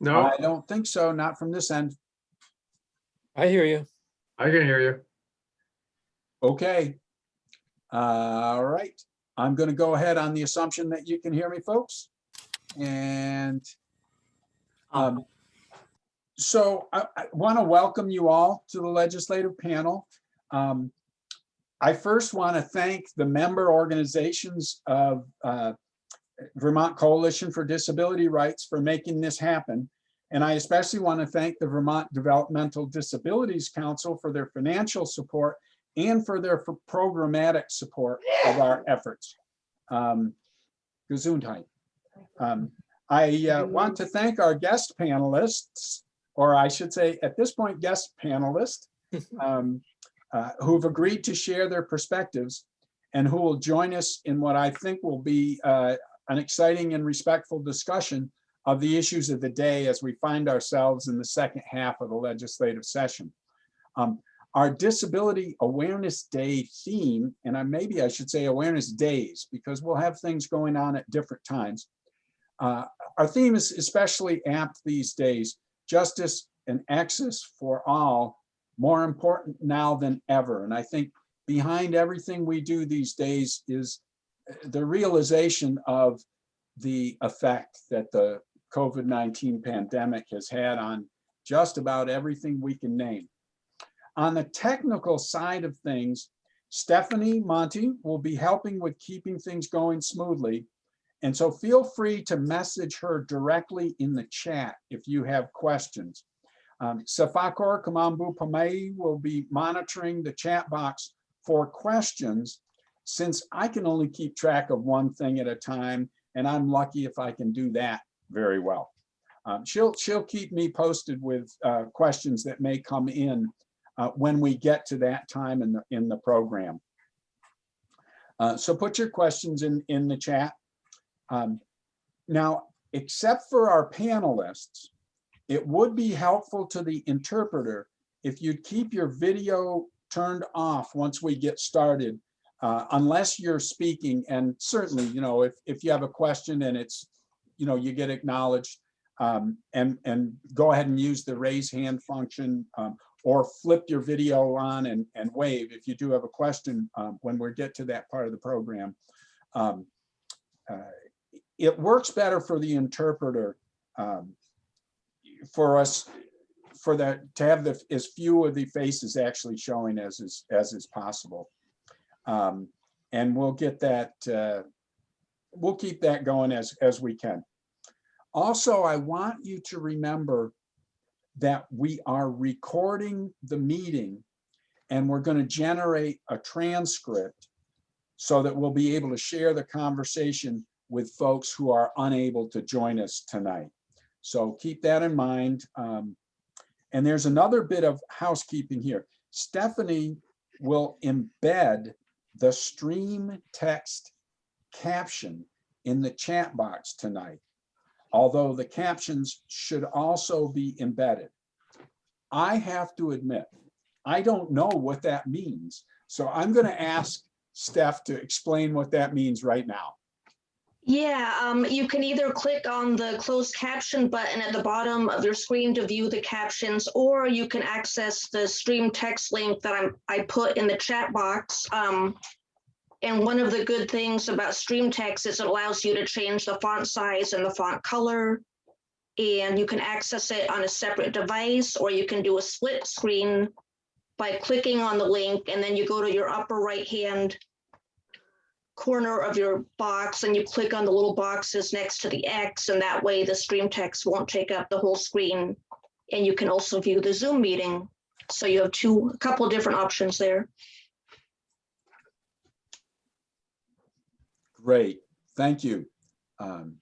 No, I don't think so, not from this end. I hear you. I can hear you. Okay. All right, I'm gonna go ahead on the assumption that you can hear me, folks. And um, so I, I want to welcome you all to the legislative panel. Um, I first want to thank the member organizations of uh, Vermont Coalition for Disability Rights for making this happen. And I especially want to thank the Vermont Developmental Disabilities Council for their financial support and for their for programmatic support of our efforts. Um, Gesundheit. Um, I uh, want to thank our guest panelists, or I should say, at this point, guest panelists, um, uh, who've agreed to share their perspectives and who will join us in what I think will be uh, an exciting and respectful discussion of the issues of the day as we find ourselves in the second half of the legislative session. Um, our Disability Awareness Day theme, and I, maybe I should say awareness days, because we'll have things going on at different times. Uh, our theme is especially apt these days, justice and access for all, more important now than ever. And I think behind everything we do these days is the realization of the effect that the COVID-19 pandemic has had on just about everything we can name. On the technical side of things, Stephanie Monty will be helping with keeping things going smoothly. And so feel free to message her directly in the chat if you have questions. Um, Safakor Kamambu Pamei will be monitoring the chat box for questions since I can only keep track of one thing at a time, and I'm lucky if I can do that very well. Um, she'll, she'll keep me posted with uh, questions that may come in uh, when we get to that time in the, in the program. Uh, so put your questions in, in the chat. Um, now, except for our panelists, it would be helpful to the interpreter if you'd keep your video turned off once we get started, uh, unless you're speaking. And certainly, you know, if, if you have a question and it's, you know, you get acknowledged um, and, and go ahead and use the raise hand function um, or flip your video on and, and wave if you do have a question um, when we get to that part of the program. Um, uh, it works better for the interpreter um, for us for that to have the as few of the faces actually showing as is as is possible um, and we'll get that uh, we'll keep that going as as we can also i want you to remember that we are recording the meeting and we're going to generate a transcript so that we'll be able to share the conversation with folks who are unable to join us tonight. So keep that in mind. Um, and there's another bit of housekeeping here. Stephanie will embed the stream text caption in the chat box tonight, although the captions should also be embedded. I have to admit, I don't know what that means. So I'm going to ask Steph to explain what that means right now. Yeah, um, you can either click on the closed caption button at the bottom of your screen to view the captions, or you can access the stream text link that I'm, I put in the chat box. Um, and one of the good things about stream text is it allows you to change the font size and the font color. And you can access it on a separate device, or you can do a split screen by clicking on the link, and then you go to your upper right hand corner of your box and you click on the little boxes next to the X and that way the stream text won't take up the whole screen. And you can also view the Zoom meeting. So you have two, a couple different options there. Great, thank you. Um,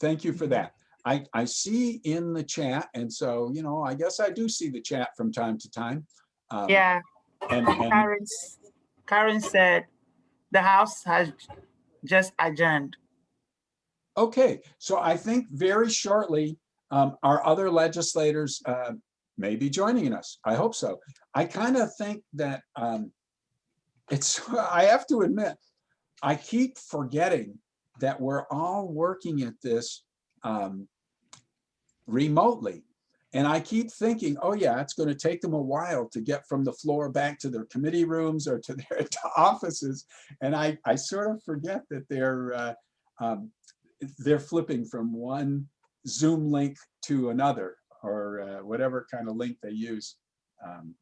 thank you for that. I, I see in the chat, and so, you know, I guess I do see the chat from time to time. Um, Yeah, And, and Karen, Karen said the House has just adjourned. Okay, so I think very shortly, um, our other legislators uh, may be joining us. I hope so. I kind of think that um, it's, I have to admit, I keep forgetting that we're all working at this um, remotely. And I keep thinking, oh yeah, it's going to take them a while to get from the floor back to their committee rooms or to their offices. And I, I sort of forget that they're, uh, um, they're flipping from one Zoom link to another or uh, whatever kind of link they use um,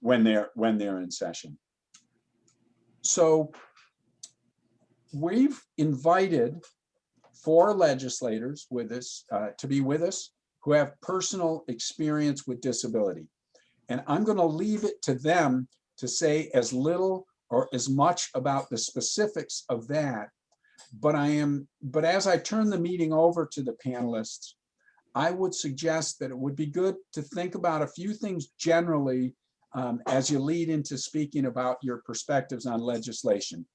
when they're when they're in session. So we've invited four legislators with us uh, to be with us who have personal experience with disability. And I'm going to leave it to them to say as little or as much about the specifics of that. But I am, but as I turn the meeting over to the panelists, I would suggest that it would be good to think about a few things generally um, as you lead into speaking about your perspectives on legislation.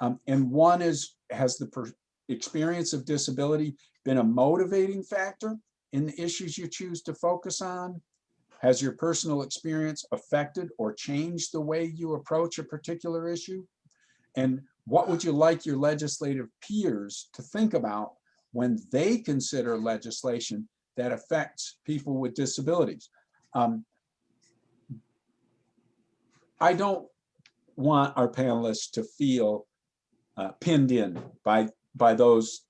Um, and one is, has the per- experience of disability been a motivating factor in the issues you choose to focus on? Has your personal experience affected or changed the way you approach a particular issue? And what would you like your legislative peers to think about when they consider legislation that affects people with disabilities? Um, I don't want our panelists to feel uh, pinned in by, by those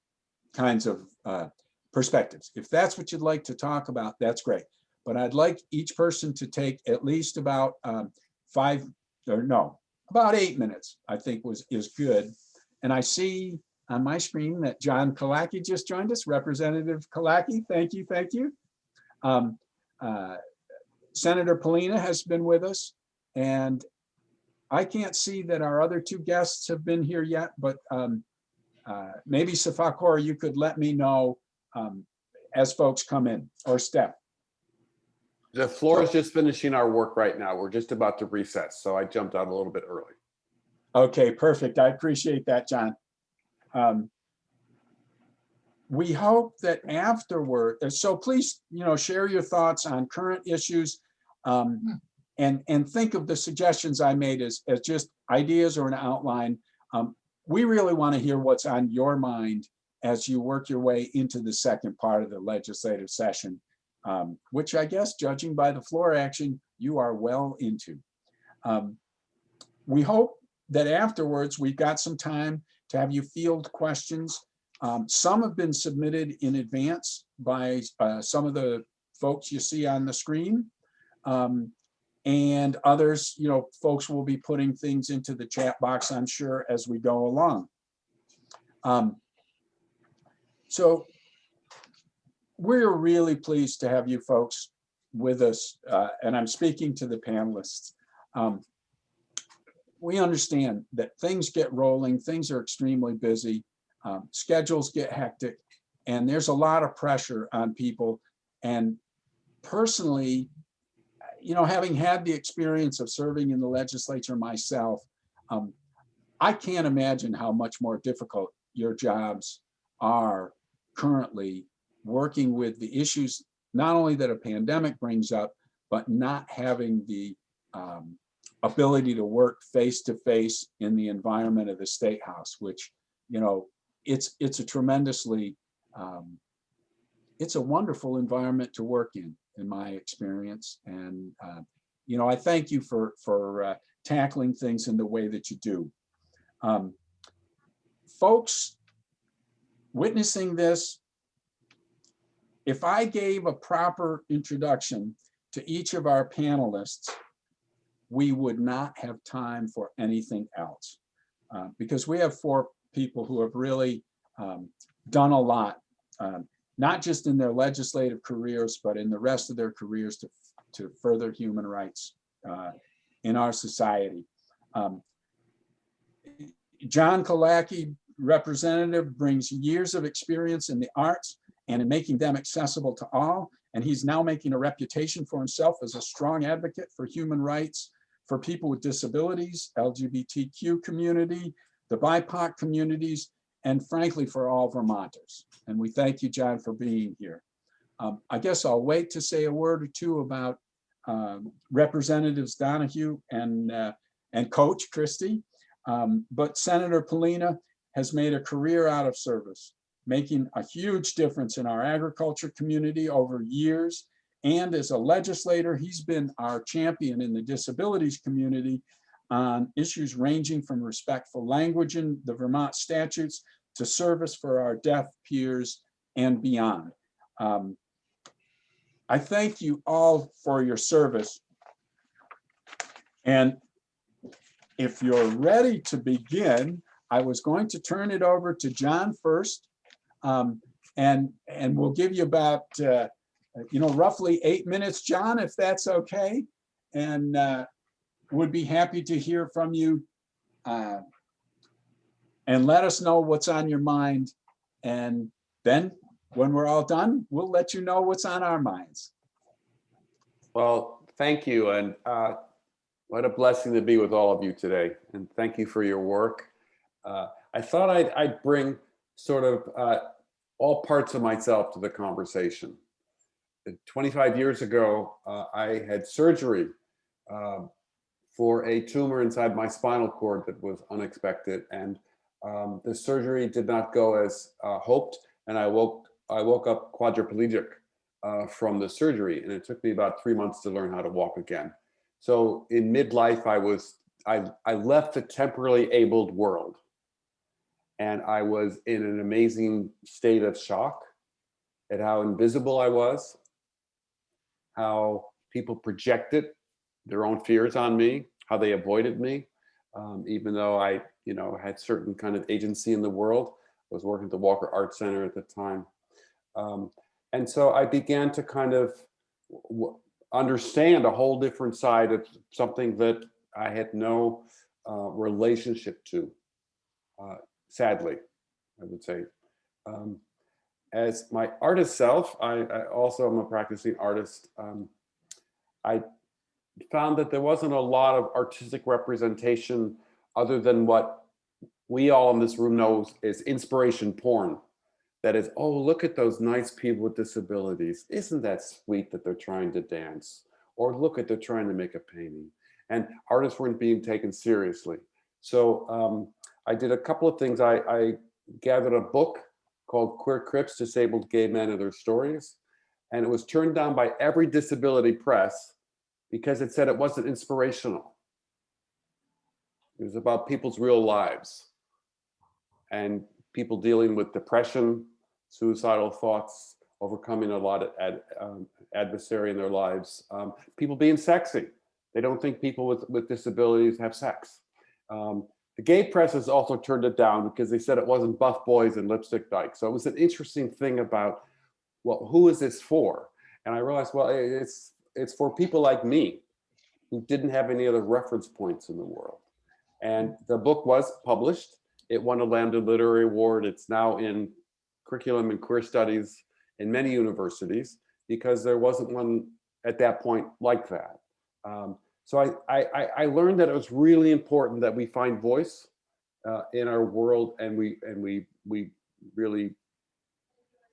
kinds of uh, perspectives. If that's what you'd like to talk about, that's great. But I'd like each person to take at least about um, five, or no, about eight minutes, I think was, is good. And I see on my screen that John Killacky just joined us, Representative Killacky, thank you, thank you. Um, uh, Senator Pollina has been with us and I can't see that our other two guests have been here yet, but um, uh, maybe Safakor, you could let me know um, as folks come in or Steph. The floor is just finishing our work right now. We're just about to recess, so I jumped out a little bit early. Okay, perfect. I appreciate that, John. Um, we hope that afterward, uh, so please, you know, share your thoughts on current issues um, and, and think of the suggestions I made as, as just ideas or an outline. Um, we really want to hear what's on your mind as you work your way into the second part of the legislative session, um, which I guess, judging by the floor action, you are well into. Um, we hope that afterwards we've got some time to have you field questions. Um, some have been submitted in advance by uh, some of the folks you see on the screen. Um, and others, you know, folks will be putting things into the chat box, I'm sure, as we go along. Um, so we're really pleased to have you folks with us, uh, and I'm speaking to the panelists. Um, we understand that things get rolling, things are extremely busy, um, schedules get hectic, and there's a lot of pressure on people. And personally, you know, having had the experience of serving in the legislature myself, um, I can't imagine how much more difficult your jobs are currently working with the issues, not only that a pandemic brings up, but not having the um, ability to work face to face in the environment of the state house, which, you know, it's it's a tremendously, um, it's a wonderful environment to work in, in my experience. And, uh, you know, I thank you for, for uh, tackling things in the way that you do. Um, folks witnessing this, if I gave a proper introduction to each of our panelists, we would not have time for anything else. Uh, because we have four people who have really um, done a lot, um, not just in their legislative careers, but in the rest of their careers to, to further human rights uh, in our society. Um, John Killacky, representative, brings years of experience in the arts and in making them accessible to all. And he's now making a reputation for himself as a strong advocate for human rights for people with disabilities, LGBTQ community, the BIPOC communities, and frankly, for all Vermonters. And we thank you, John, for being here. Um, I guess I'll wait to say a word or two about um, Representatives Donahue and, uh, and Coach Christie. Um, but Senator Pollina has made a career out of service making a huge difference in our agriculture community over years. And as a legislator, he's been our champion in the disabilities community on issues ranging from respectful language in the Vermont statutes to service for our deaf peers and beyond. Um, I thank you all for your service. And if you're ready to begin, I was going to turn it over to John first. Um, and, and we'll give you about, uh, you know, roughly eight minutes, John, if that's okay. And uh, would be happy to hear from you. uh, And let us know what's on your mind. And then when we're all done, we'll let you know what's on our minds. Well, thank you. And uh, what a blessing to be with all of you today. And thank you for your work. Uh, I thought I'd, I'd bring sort of uh, all parts of myself to the conversation. Uh, 25 years ago, uh, I had surgery um, for a tumor inside my spinal cord that was unexpected. And um, the surgery did not go as uh, hoped. And I woke, I woke up quadriplegic uh, from the surgery. And it took me about three months to learn how to walk again. So in midlife, I was, I, I left the temporarily abled world. And I was in an amazing state of shock at how invisible I was, how people projected their own fears on me, how they avoided me, um, even though I, you know, had certain kind of agency in the world. I was working at the Walker Art Center at the time. Um, and so I began to kind of understand a whole different side of something that I had no uh, relationship to, uh, sadly, I would say. Um, as my artist self, I, I also am a practicing artist. Um, I found that there wasn't a lot of artistic representation other than what we all in this room know is inspiration porn. That is, oh, look at those nice people with disabilities. Isn't that sweet that they're trying to dance? Or look at they're trying to make a painting. And artists weren't being taken seriously. So um, I did a couple of things. I, I gathered a book called Queer Crips, Disabled Gay Men and Their Stories. And it was turned down by every disability press because it said it wasn't inspirational. It was about people's real lives and people dealing with depression, suicidal thoughts, overcoming a lot of ad, um, adversary in their lives, um, people being sexy. They don't think people with, with disabilities have sex. Um, the gay press has also turned it down because they said it wasn't buff boys and lipstick dykes. So it was an interesting thing about, well, who is this for? And I realized, well, it's it's for people like me who didn't have any other reference points in the world. And the book was published. It won a Lambda Literary Award. It's now in curriculum and queer studies in many universities because there wasn't one at that point like that. Um, so I, I, I learned that it was really important that we find voice uh, in our world and we and we we really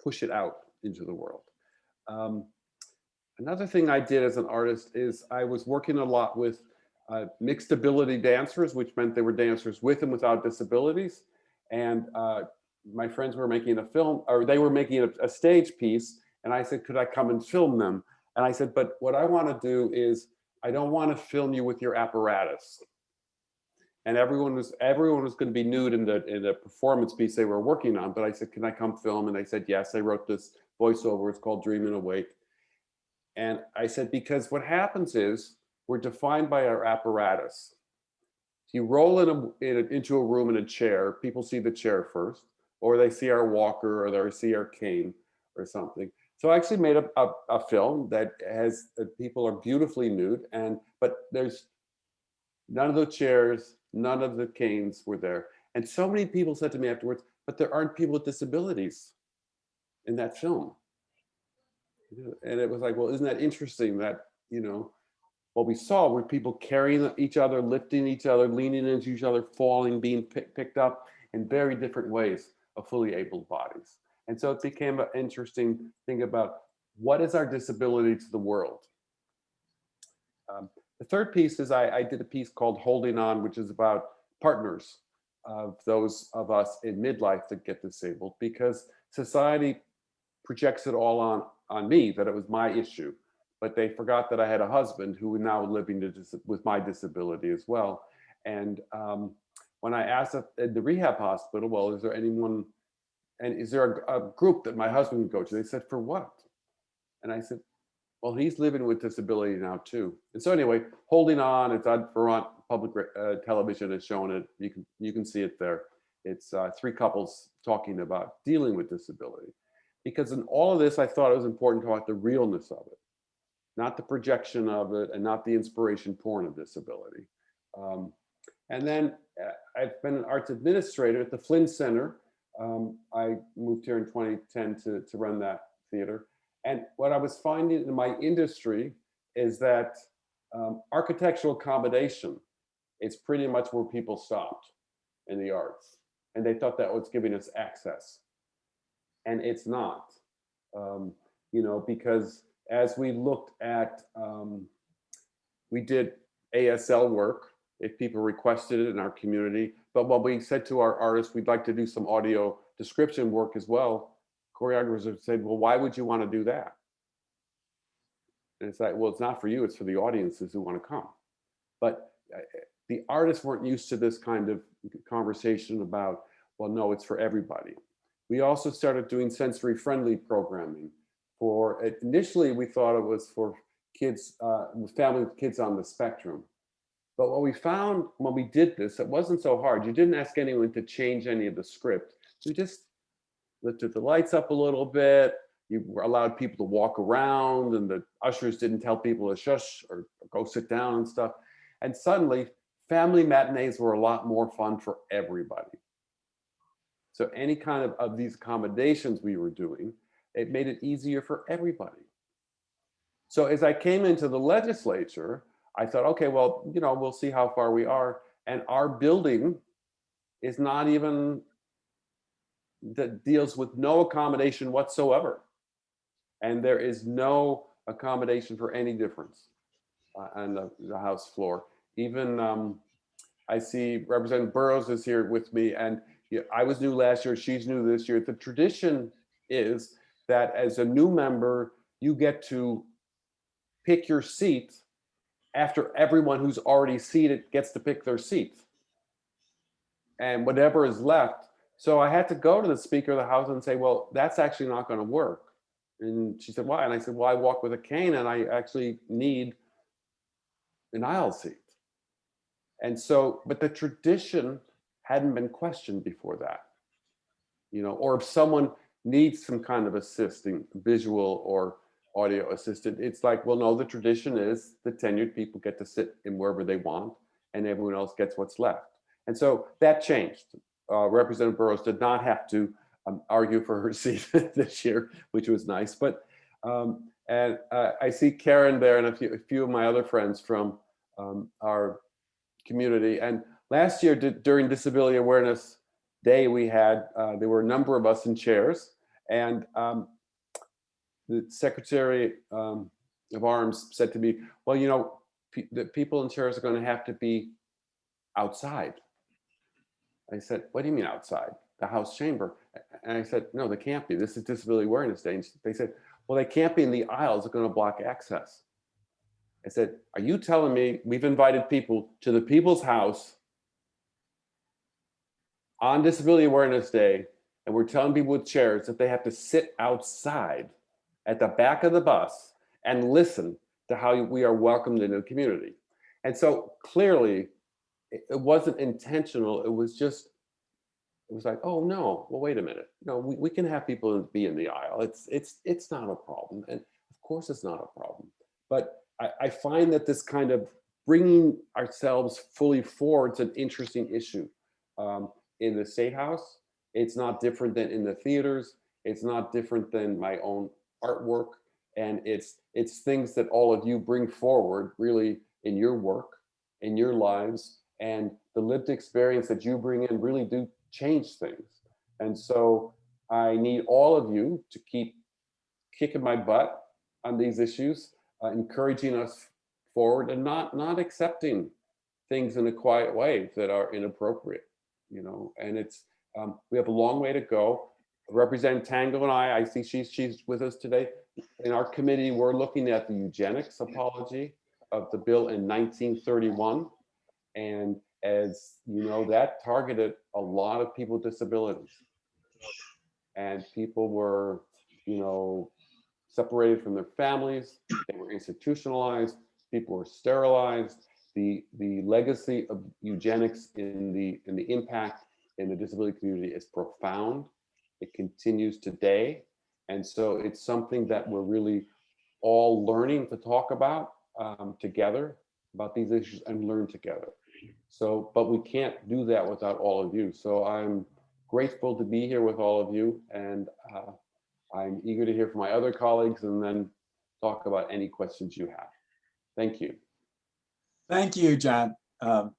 push it out into the world. Um, Another thing I did as an artist is I was working a lot with uh, mixed ability dancers, which meant they were dancers with and without disabilities. And uh, my friends were making a film, or they were making a, a, stage piece. And I said, could I come and film them? And I said, but what I want to do is, I don't want to film you with your apparatus. And everyone was everyone was going to be nude in the in the performance piece they were working on. But I said, can I come film? And they said, yes. I wrote this voiceover. It's called Dream and Awake. And I said, because what happens is we're defined by our apparatus. If you roll in, a, in a, into a room in a chair, people see the chair first, or they see our walker, or they see our cane, or something. So I actually made a, a, a film that has uh, people are beautifully nude, and but there's none of the chairs, none of the canes were there. And so many people said to me afterwards, but there aren't people with disabilities in that film and it was like, well, isn't that interesting that, you know, what we saw were people carrying each other, lifting each other, leaning into each other, falling, being pick, picked up in very different ways of fully able bodies. And so it became an interesting thing about what is our disability to the world? Um, the third piece is I, I, did a piece called Holding On, which is about partners. of those of us in midlife that get disabled because society projects it all on on me that it was my issue but they forgot that i had a husband who was now living with my disability as well and um, when i asked at the rehab hospital well is there anyone and is there a, a group that my husband would go to? They said for what? And i said well he's living with disability now too. And so anyway holding on it's on vermont public uh, television has shown it. You can you can see it there. It's uh, three couples talking about dealing with disability. Because in all of this i thought it was important to talk about the realness of it not the projection of it and not the inspiration porn of disability. Um, and then uh, i've been an arts administrator at the flynn center um, i moved here in 2010 to, to run that theater and what I was finding in my industry is that um, architectural accommodation is pretty much where people stopped in the arts. And they thought that was giving us access. And it's not, um, you know, because as we looked at, um, we did ASL work if people requested it in our community. But when we said to our artists, we'd like to do some audio description work as well, choreographers have said, well, why would you want to do that? And it's like, well, it's not for you, it's for the audiences who want to come. But uh, the artists weren't used to this kind of conversation about, well, no, it's for everybody. We also started doing sensory friendly programming for, initially we thought it was for kids, uh, family with kids on the spectrum. But what we found when we did this, it wasn't so hard. You didn't ask anyone to change any of the script. You just lifted the lights up a little bit. You allowed people to walk around and the ushers didn't tell people to shush or go sit down and stuff. And suddenly family matinees were a lot more fun for everybody. So any kind of, of these accommodations we were doing, it made it easier for everybody. So as I came into the legislature, I thought, okay, well, you know, we'll see how far we are. And our building is not even that deals with no accommodation whatsoever. And there is no accommodation for any difference uh, on the, the House floor. Even um, I see Representative Burrows is here with me and yeah, I was new last year, she's new this year. The tradition is that as a new member, you get to pick your seat after everyone who's already seated gets to pick their seat. And whatever is left so I had to go to the Speaker of the House and say, well, that's actually not going to work. And she said, why? And I said, well, I walk with a cane and I actually need an aisle seat. And so, but the tradition hadn't been questioned before that. You know, or if someone needs some kind of assisting visual or audio assistant, it's like, well, no, the tradition is the tenured people get to sit in wherever they want and everyone else gets what's left. And so that changed uh, Representative Burrows did not have to um, argue for her seat this year, which was nice. But um, and uh, I see Karen there and a few, a few of my other friends from um, our community. And last year during Disability Awareness Day, we had uh, there were a number of us in chairs, and um, the Secretary um, of Arms said to me, "Well, you know, pe the people in chairs are going to have to be outside." I said, what do you mean outside? The House chamber. And I said, no, they can't be. This is Disability Awareness Day. And they said, well, they can't be in the aisles. They're going to block access. I said, are you telling me we've invited people to the people's house on Disability Awareness Day, and we're telling people with chairs that they have to sit outside at the back of the bus and listen to how we are welcomed into the community. And so clearly it, wasn't intentional. It was just, it was like, oh no, well, wait a minute. No, we, we can have people be in the aisle. It's, it's, it's not a problem. And of course it's not a problem. But I, I find that this kind of bringing ourselves fully forward is an interesting issue. Um, in the State House, it's not different than in the theaters. It's not different than my own artwork. And it's, it's things that all of you bring forward really in your work, in your lives, and the lived experience that you bring in really do change things. And so I need all of you to keep kicking my butt on these issues, uh, encouraging us forward and not, not accepting things in a quiet way that are inappropriate. you know, and it's, um, we have a long way to go. Representative Tango and I, I see she's, she's with us today. In our committee, we're looking at the eugenics apology of the bill in 1931. And as you know, that targeted a lot of people with disabilities. And people were, you know, separated from their families, they were institutionalized, people were sterilized. The, the legacy of eugenics in the, in the impact in the disability community is profound. It continues today. And so it's something that we're really all learning to talk about um, together, about these issues and learn together. So, but we can't do that without all of you. So I'm grateful to be here with all of you and uh, I'm eager to hear from my other colleagues and then talk about any questions you have. Thank you. Thank you, John. Um,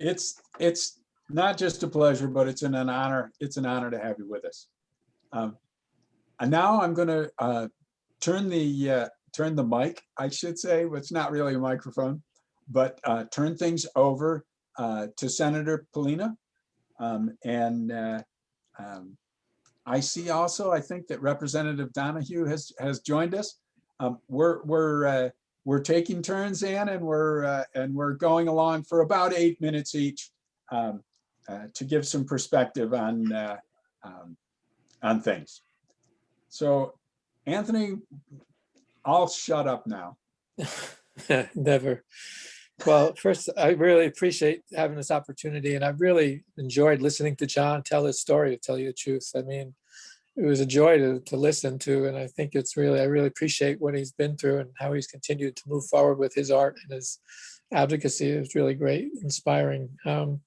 It's, it's not just a pleasure, but it's an an honor, it's an honor to have you with us. Um, And now I'm gonna uh, turn the, uh, turn the mic, I should say, it's not really a microphone, but uh, turn things over uh, to Senator Pollina. Um, And uh, um, I see also, I think that Representative Donahue has, has joined us. Um, We're, we're, uh, we're taking turns, Ann, and we're, and we're going along for about eight minutes each um, to give some perspective on, uh, um, on things. So Anthony, I'll shut up now. Never. Well, first, I really appreciate having this opportunity and I really enjoyed listening to John tell his story, to tell you the truth. I mean, it was a joy to, to listen to, and I think it's really, I really appreciate what he's been through and how he's continued to move forward with his art and his advocacy. It was really great, inspiring. Um,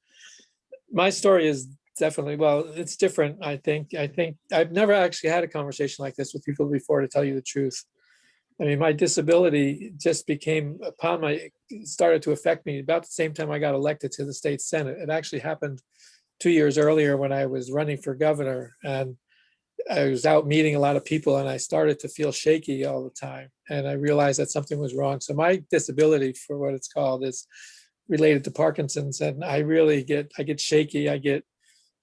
my story is definitely, well, it's different, I think. I think I've never actually had a conversation like this with people before, to tell you the truth. I mean, my disability just became upon my, started to affect me about the same time I got elected to the state senate. It actually happened two years earlier when I was running for governor and I was out meeting a lot of people and I started to feel shaky all the time. And I realized that something was wrong. So my disability for what it's called is related to Parkinson's. And I really get, I get shaky. I get,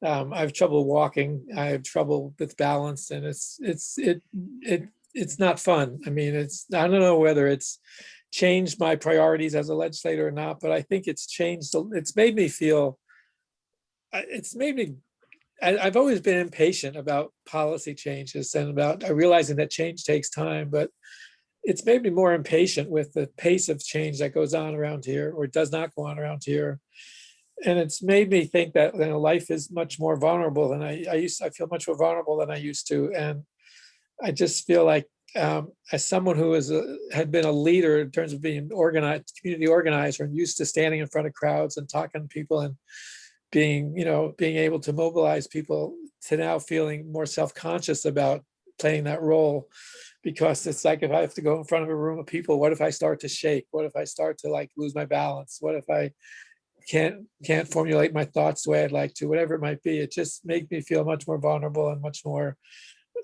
um, I have trouble walking. I have trouble with balance and it's, it's, it, it, it's not fun. I mean, it's, I don't know whether it's changed my priorities as a legislator or not, but I think it's changed, it's made me feel, it's made me I, I've always been impatient about policy changes and about uh, realizing that change takes time, but it's made me more impatient with the pace of change that goes on around here or does not go on around here. And it's made me think that you know, life is much more vulnerable than I, I used, I feel much more vulnerable than I used to. And I just feel like um, as someone who is a, had been a leader in terms of being organized, community organizer and used to standing in front of crowds and talking to people and being, you know, being able to mobilize people to now feeling more self-conscious about playing that role. Because it's like if I have to go in front of a room of people, what if I start to shake? What if I start to like lose my balance? What if I can't can't formulate my thoughts the way I'd like to, whatever it might be. It just makes me feel much more vulnerable and much more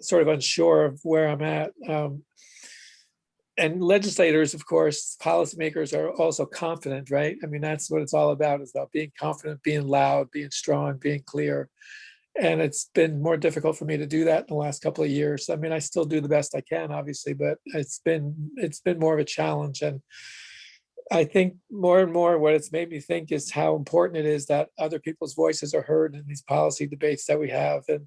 sort of unsure of where I'm at. Um, and legislators, of course, policymakers are also confident, right? I mean, that's what it's all about, is about being confident, being loud, being strong, being clear. And it's been more difficult for me to do that in the last couple of years. I mean, I still do the best I can, obviously, but it's been it's been more of a challenge. And I think more and more what it's made me think is how important it is that other people's voices are heard in these policy debates that we have. And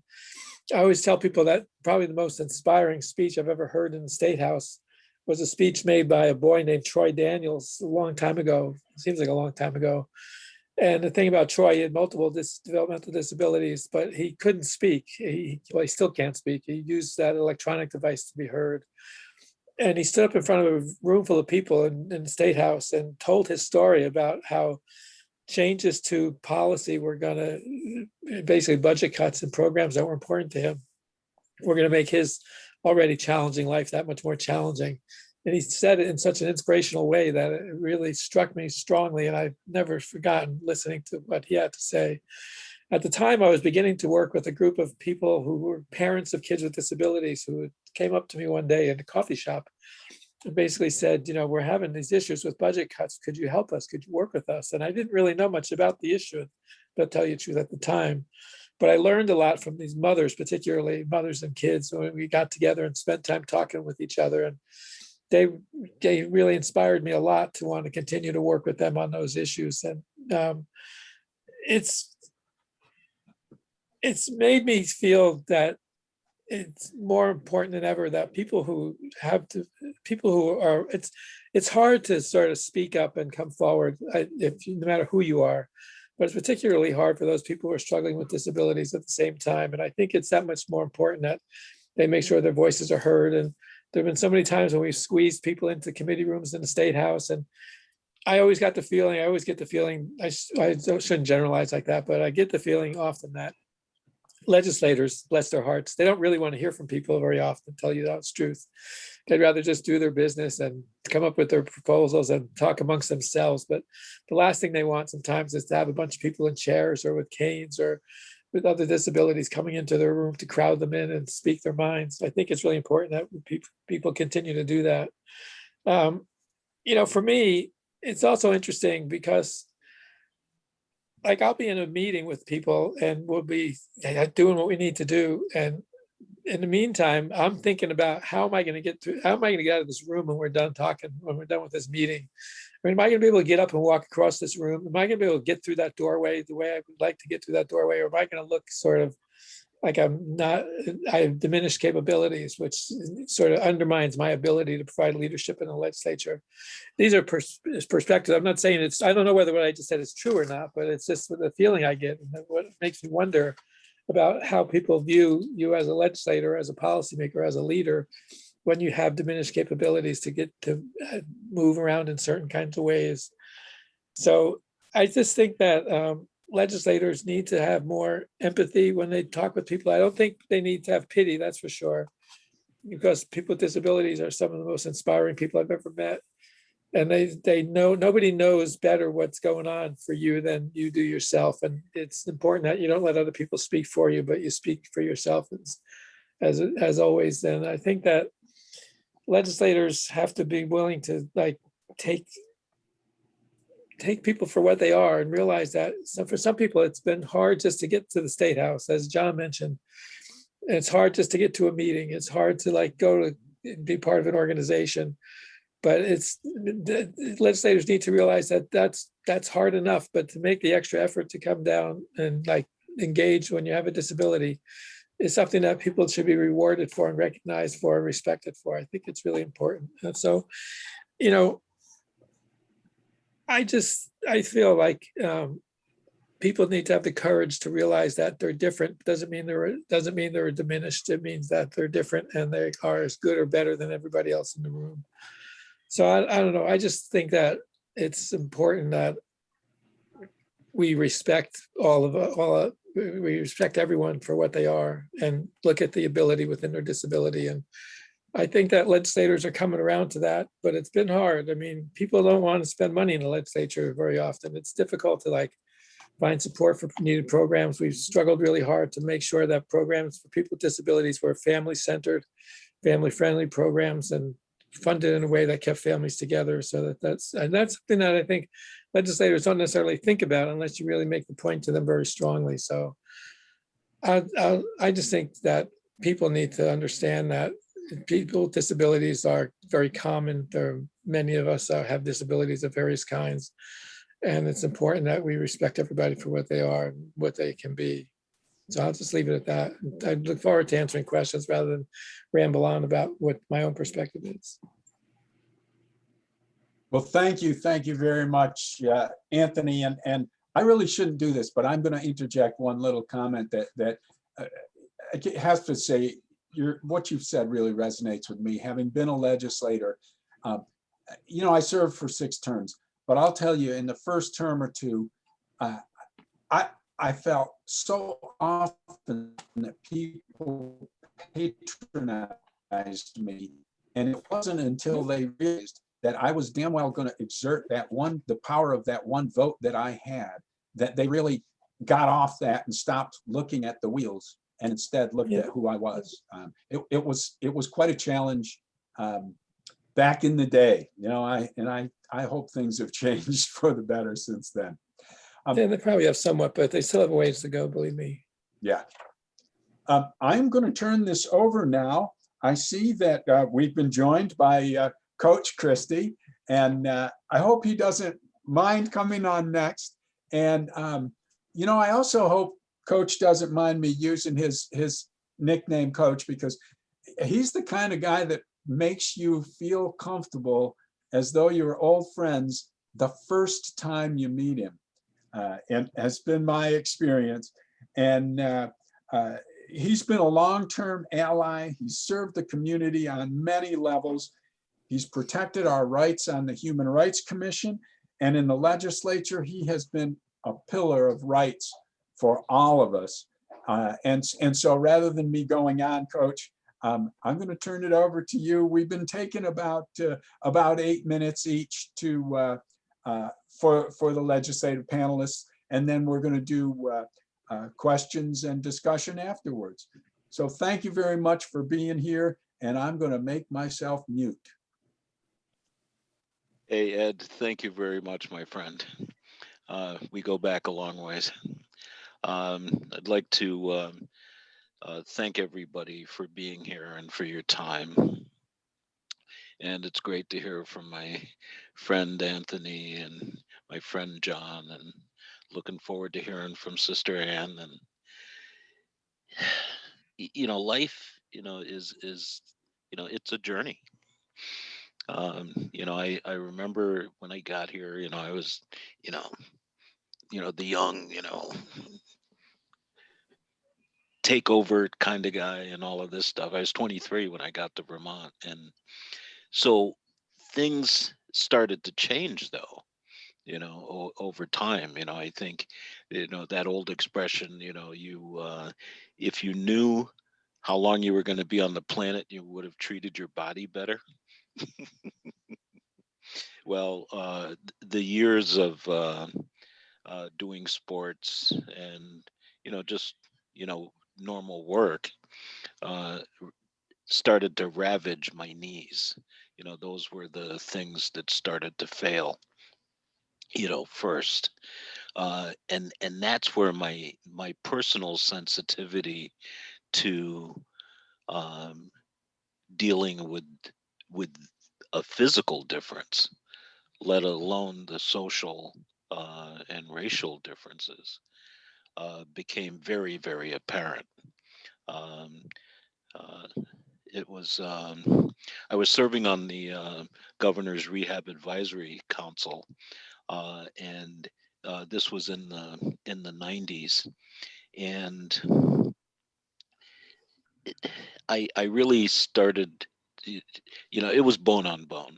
I always tell people that probably the most inspiring speech I've ever heard in the State House was a speech made by a boy named Troy Daniels a long time ago. Seems like a long time ago. And the thing about Troy, he had multiple dis developmental disabilities, but he couldn't speak. He, well, he still can't speak. He used that electronic device to be heard. And he stood up in front of a room full of people in, in the State House and told his story about how changes to policy were gonna, basically budget cuts and programs that were important to him, were gonna make his already challenging life that much more challenging. And he said it in such an inspirational way that it really struck me strongly and I've never forgotten listening to what he had to say. At the time, I was beginning to work with a group of people who were parents of kids with disabilities who came up to me one day in a coffee shop and basically said, you know, we're having these issues with budget cuts. Could you help us? Could you work with us? And I didn't really know much about the issue. but tell you the truth at the time. But I learned a lot from these mothers, particularly mothers and kids, when we got together and spent time talking with each other. And they they really inspired me a lot to want to continue to work with them on those issues. And um, it's it's made me feel that it's more important than ever that people who have to people who are it's it's hard to sort of speak up and come forward if no matter who you are but it's particularly hard for those people who are struggling with disabilities at the same time and i think it's that much more important that they make sure their voices are heard and there have been so many times when we've squeezed people into committee rooms in the state house and i always got the feeling i always get the feeling i, I shouldn't generalize like that but i get the feeling often that legislators, bless their hearts, they don't really want to hear from people very often, tell you that's truth. They'd rather just do their business and come up with their proposals and talk amongst themselves. But the last thing they want sometimes is to have a bunch of people in chairs or with canes or with other disabilities coming into their room to crowd them in and speak their minds. I think it's really important that people people continue to do that. Um, you know, for me, it's also interesting because like I'll be in a meeting with people and we'll be doing what we need to do. And in the meantime, I'm thinking about how am I going to get through, how am I going to get out of this room when we're done talking, when we're done with this meeting? I mean, am I going to be able to get up and walk across this room? Am I going to be able to get through that doorway the way I would like to get through that doorway? Or am I going to look sort of like I'm not, I have diminished capabilities, which sort of undermines my ability to provide leadership in the legislature. These are pers- perspectives. I'm not saying it's, I don't know whether what I just said is true or not, but it's just the feeling I get and what makes me wonder about how people view you as a legislator, as a policymaker, as a leader, when you have diminished capabilities to get to uh, move around in certain kinds of ways. So I just think that um, legislators need to have more empathy when they talk with people. I don't think they need to have pity, that's for sure. Because people with disabilities are some of the most inspiring people I've ever met. And they, they know, nobody knows better what's going on for you than you do yourself. And it's important that you don't let other people speak for you, but you speak for yourself as, as, as always. And I think that legislators have to be willing to like take take people for what they are and realize that so for some people it's been hard just to get to the state house as john mentioned. It's hard just to get to a meeting. It's hard to like go to be part of an organization. But it's legislators need to realize that that's that's hard enough but to make the extra effort to come down and like engage when you have a disability is something that people should be rewarded for and recognized for and respected for i think it's really important and so you know I just, I feel like um, people need to have the courage to realize that they're different. Doesn't mean they're, doesn't mean they're diminished. It means that they're different and they are as good or better than everybody else in the room. So I, I don't know. I just think that it's important that we respect all of, all, we respect everyone for what they are and look at the ability within their disability and I think that legislators are coming around to that, but it's been hard. I mean, people don't want to spend money in the legislature very often. It's difficult to like find support for needed programs. We've struggled really hard to make sure that programs for people with disabilities were family-centered, family-friendly programs and funded in a way that kept families together. So that that's, and that's something that I think legislators don't necessarily think about unless you really make the point to them very strongly. So I, I, I just think that people need to understand that people with disabilities are very common. There are many of us have disabilities of various kinds. And it's important that we respect everybody for what they are and what they can be. So I'll just leave it at that. I look forward to answering questions rather than ramble on about what my own perspective is. Well, thank you, thank you very much, uh, Anthony, and, and I really shouldn't do this, but I'm going to interject one little comment that, that uh, has to say, your, what you've said really resonates with me, having been a legislator. um, You know, I served for six terms, but I'll tell you, in the first term or two, uh, I, I felt so often that people patronized me. And it wasn't until they realized that I was damn well going to exert that one, the power of that one vote that I had, that they really got off that and stopped looking at the wheels and instead looked Yeah. at who I was. Um, it, it was, it was quite a challenge um, back in the day, you know, I, and I, I hope things have changed for the better since then. Um, And they probably have somewhat, but they still have a ways to go, believe me. Yeah. Um, I'm going to turn this over now. I see that uh, we've been joined by uh, Coach Christie, and uh, I hope he doesn't mind coming on next. And, um, you know, I also hope Coach doesn't mind me using his, his nickname Coach because he's the kind of guy that makes you feel comfortable as though you're old friends the first time you meet him. Uh, and has been my experience. And uh, uh, he's been a long-term ally. He's served the community on many levels. He's protected our rights on the Human Rights Commission. And in the legislature, he has been a pillar of rights for all of us. Uh, and, and so rather than me going on, Coach, um, I'm going to turn it over to you. We've been taking about uh, about eight minutes each to uh, uh, for for the legislative panelists, and then we're going to do uh, uh, questions and discussion afterwards. So thank you very much for being here, and I'm going to make myself mute. Hey, Ed, thank you very much, my friend. Uh, we go back a long ways. Um, I'd like to um, uh, thank everybody for being here and for your time. And it's great to hear from my friend Anthony and my friend John, and looking forward to hearing from Sister Ann. And you know, life, you know, is is you know, it's a journey um you know i i remember when i got here you know i was you know you know the young you know takeover kind of guy and all of this stuff. I was 23 when i got to vermont and so things started to change though you know o- over time. You know i think you know that old expression you know you uh if you knew how long you were going to be on the planet you would have treated your body better well, uh, the years of uh, uh, doing sports and you know just you know normal work uh, started to ravage my knees. You know, those were the things that started to fail. You know, first, uh, and and that's where my my personal sensitivity to um, dealing with with a physical difference let alone the social uh, and racial differences, uh, became very, very apparent. Um, uh, it was um, I was serving on the uh, governor's rehab advisory council, uh, and uh, this was in the in the 90s, and I I really started, you know, it was bone on bone.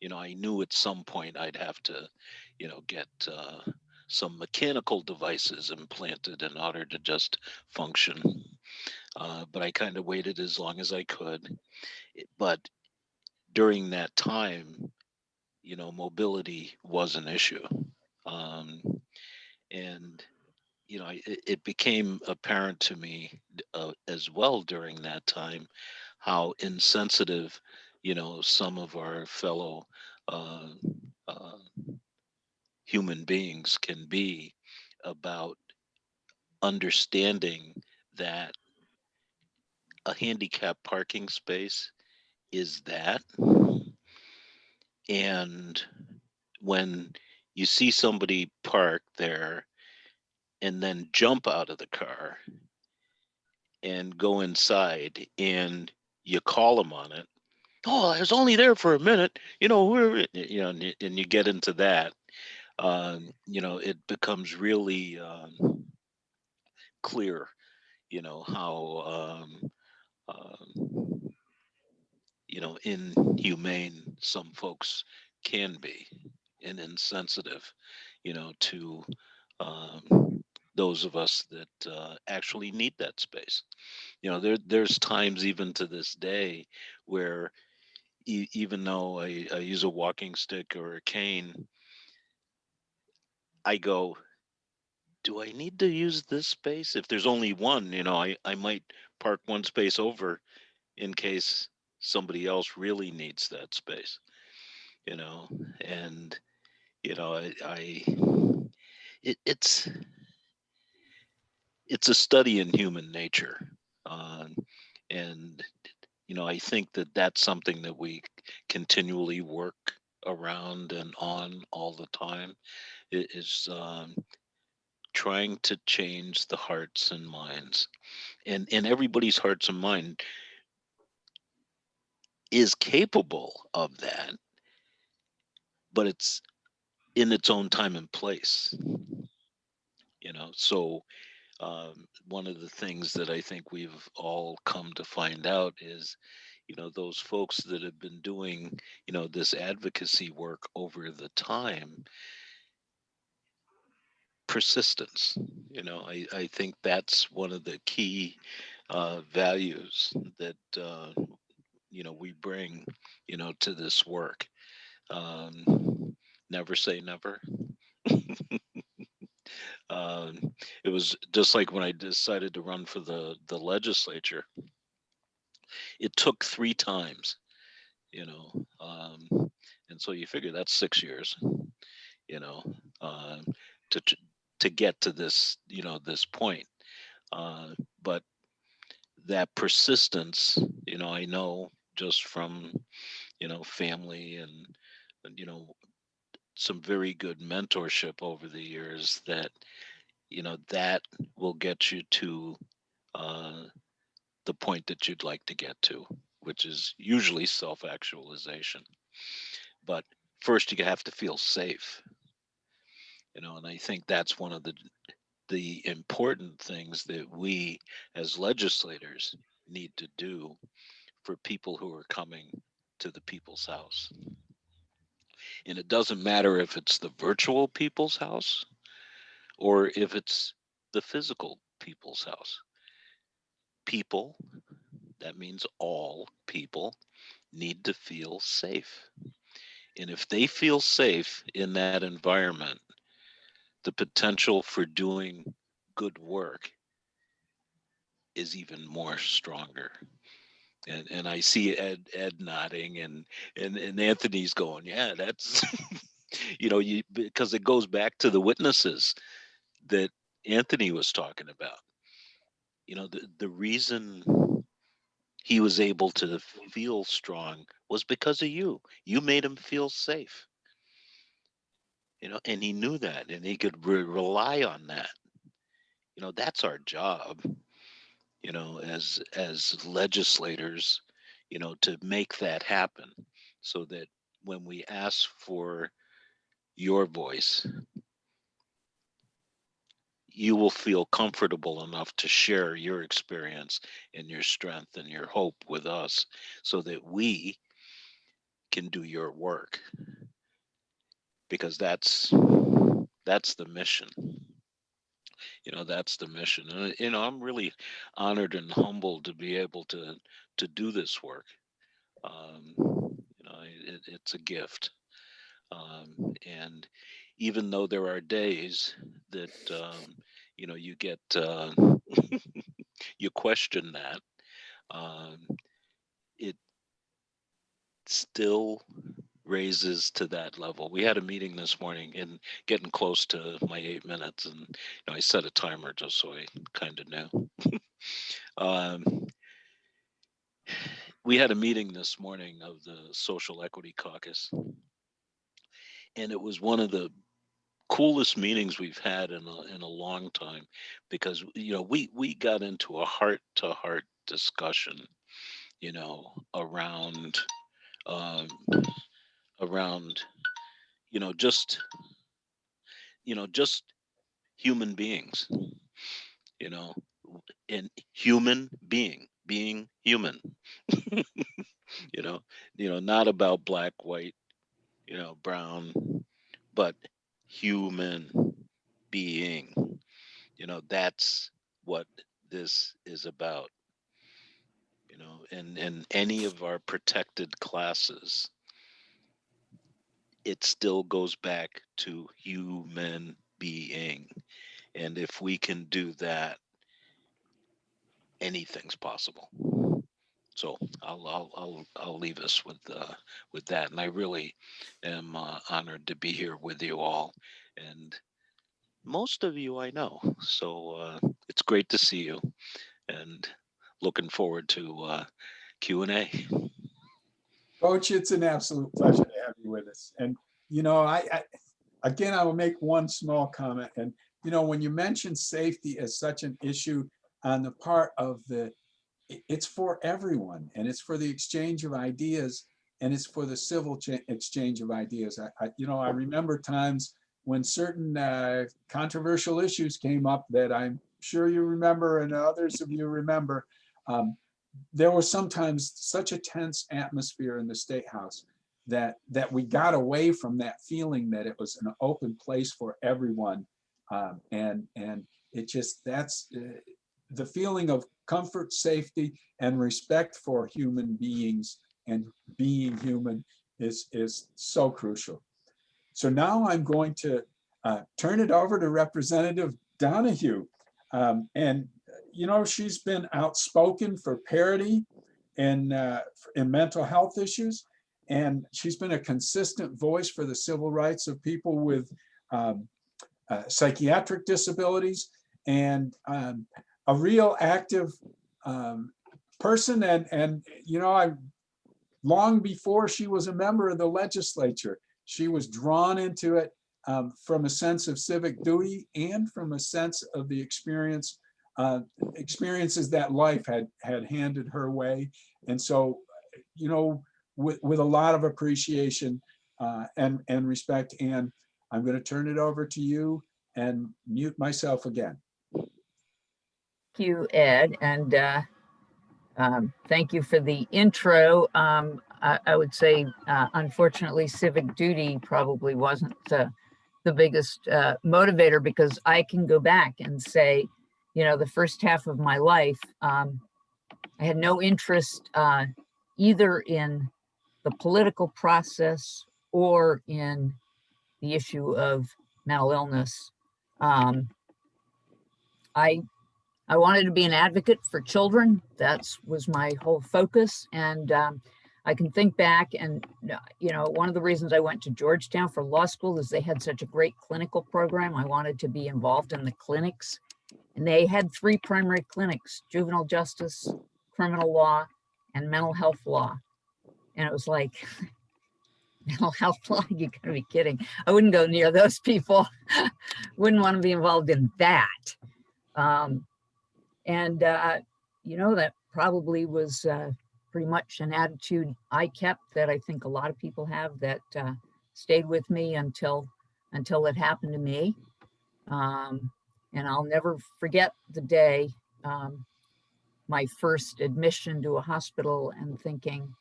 You know, I knew at some point I'd have to, you know, get uh, some mechanical devices implanted in order to just function. Uh, but I kind of waited as long as I could. But during that time, you know, mobility was an issue. Um, and you know, it, it became apparent to me uh, as well during that time how insensitive, you know, some of our fellow uh, uh, human beings can be about understanding that a handicap parking space is that. And when you see somebody park there and then jump out of the car and go inside and you call them on it. Oh i was only there for a minute. You know we're you know and y- and you get into that um you know it becomes really um clear you know how um um you know inhumane some folks can be and insensitive you know to um those of us that uh, actually need that space. You know there there's times even to this day where e- even though I, I use a walking stick or a cane i go do i need to use this space? If there's only one you know i, I might park one space over in case somebody else really needs that space. You know and you know i, I it, it's it's a study in human nature um, and you know i think that that's something that we continually work around and on all the time i- is um, trying to change the hearts and minds. And and everybody's hearts and mind is capable of that but it's in its own time and place. You know so um, one of the things that i think we've all come to find out is you know those folks that have been doing you know this advocacy work over the time persistence you know i, I think that's one of the key uh, values that uh, you know we bring you know to this work. Um, never say never um, it was just like when i decided to run for the the legislature it took three times you know um, and so you figure that's six years you know to to to get to this you know this point uh, but that persistence you know i know just from you know family and and, you know some very good mentorship over the years that you know that will get you to uh, the point that you'd like to get to which is usually self-actualization. But first you have to feel safe. You know and i think that's one of the the important things that we as legislators need to do for people who are coming to the people's house and it doesn't matter if it's the virtual people's house or if it's the physical people's house people that means all people need to feel safe and if they feel safe in that environment the potential for doing good work is even more stronger. And and I see Ed Ed nodding and and and Anthony's going, yeah, that's you know, you because it goes back to the witnesses that Anthony was talking about. You know, the the reason he was able to feel strong was because of you. You made him feel safe. You know, and he knew that and he could re- rely on that. You know, that's our job you know as as legislators you know to make that happen so that when we ask for your voice you will feel comfortable enough to share your experience and your strength and your hope with us so that we can do your work. Because that's that's the mission you know that's the mission and you know i'm really honored and humbled to be able to to do this work. Um you know it, it's a gift. Um and even though there are days that um you know you get uh you question that um it still raises to that level. We had a meeting this morning and getting close to my eight minutes, and you know, I set a timer just so I kind of knew. um, we had a meeting this morning of the Social Equity Caucus, and it was one of the coolest meetings we've had in a, in a long time because you know we we got into a heart to heart discussion you know around um, around you know just you know just human beings you know and human being being human you know you know not about black white you know brown but human being you know that's what this is about you know and and any of our protected classes it still goes back to human being and if we can do that anything's possible so I'll I'll I'll, I'll leave us with uh, with that, and I really am uh, honored to be here with you all, and most of you I know. So uh, it's great to see you and looking forward to uh, Q&A. Coach, it's an absolute pleasure have you with us. And, you know, I, I, again, I will make one small comment. And, you know, when you mention safety as such an issue on the part of the, it's for everyone and it's for the exchange of ideas and it's for the civil exchange of ideas. I, I, you know, I remember times when certain uh, controversial issues came up that I'm sure you remember and others of you remember. Um, there was sometimes such a tense atmosphere in the State House that, that we got away from that feeling that it was an open place for everyone. Um, and, and it just, that's uh, the feeling of comfort, safety, and respect for human beings and being human is, is so crucial. So now I'm going to uh, turn it over to Representative Donahue. Um, and, you know, she's been outspoken for parity in, uh, in mental health issues. And she's been a consistent voice for the civil rights of people with um, uh, psychiatric disabilities and um, a real active um, person. And, and, you know, I, long before she was a member of the legislature, she was drawn into it um, from a sense of civic duty and from a sense of the experience, uh, experiences that life had had handed her way. And so, you know, with, with a lot of appreciation uh, and, and respect, Anne, I'm going to turn it over to you and mute myself again. Thank you, Ed, and uh, um, thank you for the intro. Um, I, I would say, uh, unfortunately, civic duty probably wasn't the biggest uh, motivator because I can go back and say, you know, the first half of my life, um, I had no interest uh, either in the political process or in the issue of mental illness. Um, I I wanted to be an advocate for children. That was my whole focus. And um, I can think back and, you know, one of the reasons I went to Georgetown for law school is they had such a great clinical program. I wanted to be involved in the clinics. And they had three primary clinics, juvenile justice, criminal law, and mental health law. And it was like, mental health law, you gotta be kidding. I wouldn't go near those people. Wouldn't want to be involved in that. Um, and, uh, you know, that probably was uh, pretty much an attitude I kept that I think a lot of people have that uh, stayed with me until until it happened to me. Um, and I'll never forget the day, um, my first admission to a hospital and thinking,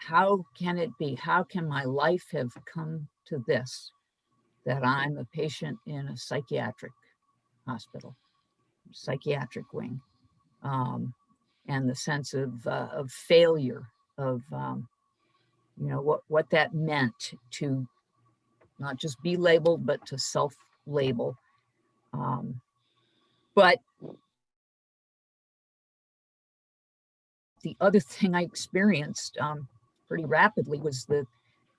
how can it be? How can my life have come to this? That I'm a patient in a psychiatric hospital psychiatric wing um, and the sense of, uh, of failure of, um, you know, what, what that meant to not just be labeled, but to self-label. Um, but the other thing I experienced um, pretty rapidly was the,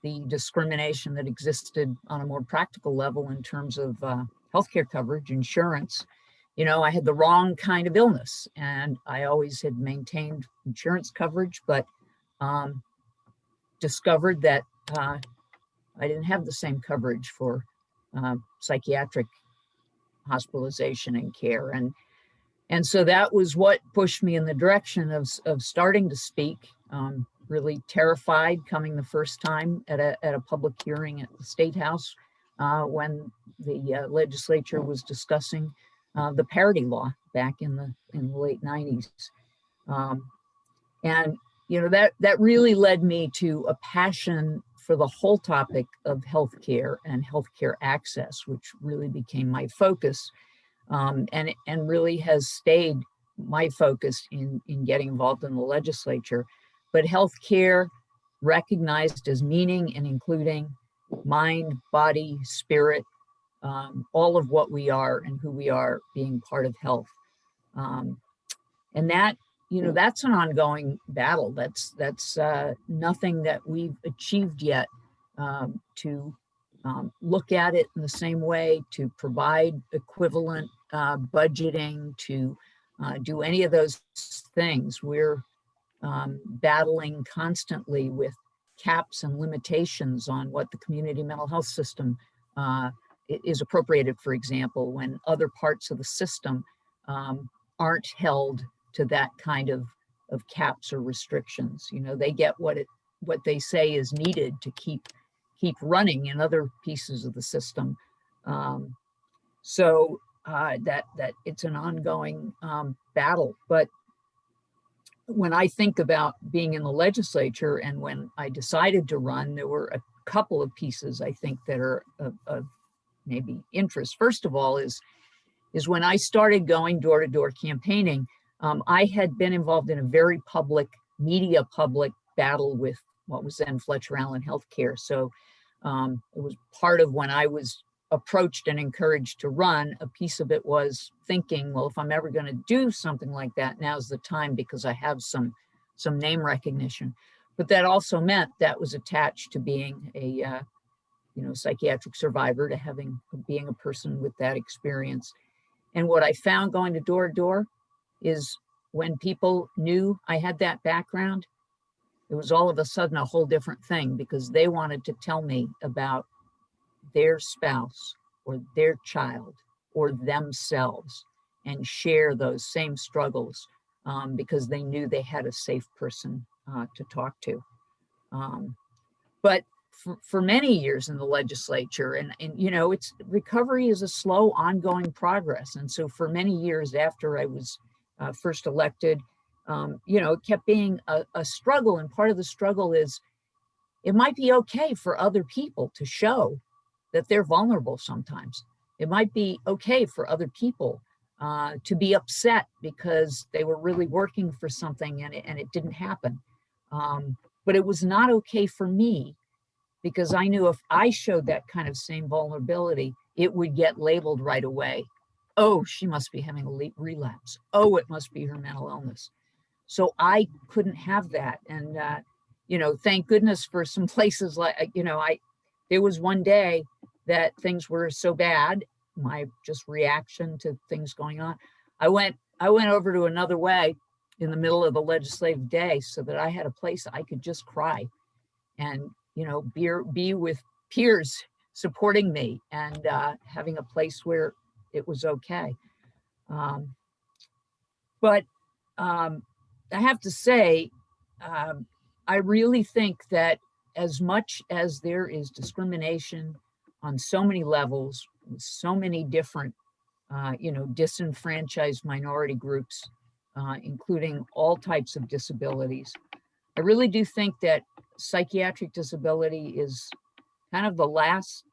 the discrimination that existed on a more practical level in terms of uh, healthcare coverage, insurance, you know, I had the wrong kind of illness and I always had maintained insurance coverage, but um, discovered that uh, I didn't have the same coverage for uh, psychiatric hospitalization and care. And, and so that was what pushed me in the direction of, of starting to speak, um, really terrified coming the first time at a, at a public hearing at the State House uh, when the uh, legislature was discussing uh, the parity law back in the in the late 90s. Um, and you know that that really led me to a passion for the whole topic of healthcare and healthcare access, which really became my focus, um, and and really has stayed my focus in in getting involved in the legislature. But healthcare recognized as meaning and including mind, body, spirit, um, all of what we are and who we are being part of health. Um, and that, you know, that's an ongoing battle. That's that's uh, nothing that we've achieved yet um, to um, look at it in the same way, to provide equivalent uh, budgeting, to uh, do any of those things. We're um, battling constantly with caps and limitations on what the community mental health system uh, is appropriated, for example, when other parts of the system um, aren't held to that kind of, of caps or restrictions. You know, they get what it, what they say is needed to keep, keep running in other pieces of the system. Um, so uh, that, that it's an ongoing um, battle, but when I think about being in the legislature and when I decided to run, there were a couple of pieces I think that are of, of maybe interest. First of all is, is when I started going door to door campaigning, um, I had been involved in a very public, media public battle with what was then Fletcher Allen Healthcare. So um, it was part of when I was approached and encouraged to run, a piece of it was thinking, well, if I'm ever going to do something like that, now's the time because I have some some name recognition. But that also meant that was attached to being a uh, you know psychiatric survivor, to having being a person with that experience. And what I found going to door to door is when people knew I had that background, it was all of a sudden a whole different thing because they wanted to tell me about their spouse or their child or themselves and share those same struggles um, because they knew they had a safe person uh, to talk to. Um, but for, for many years in the legislature and, and, you know, it's recovery is a slow ongoing progress. And so for many years after I was uh, first elected, um, you know, it kept being a, a struggle. And part of the struggle is it might be okay for other people to show that they're vulnerable sometimes. It might be okay for other people uh, to be upset because they were really working for something and it, and it didn't happen. Um, but it was not okay for me because I knew if I showed that kind of same vulnerability, it would get labeled right away. Oh, she must be having a relapse. Oh, it must be her mental illness. So I couldn't have that. And, uh, you know, thank goodness for some places like, you know, I, there was one day that things were so bad, my just reaction to things going on. I went, I went over to another way in the middle of the legislative day so that I had a place I could just cry and, you know, be, be with peers supporting me and uh, having a place where it was okay. Um, but um, I have to say, um, I really think that as much as there is discrimination on so many levels, with so many different, uh, you know, disenfranchised minority groups, uh, including all types of disabilities. I really do think that psychiatric disability is kind of the last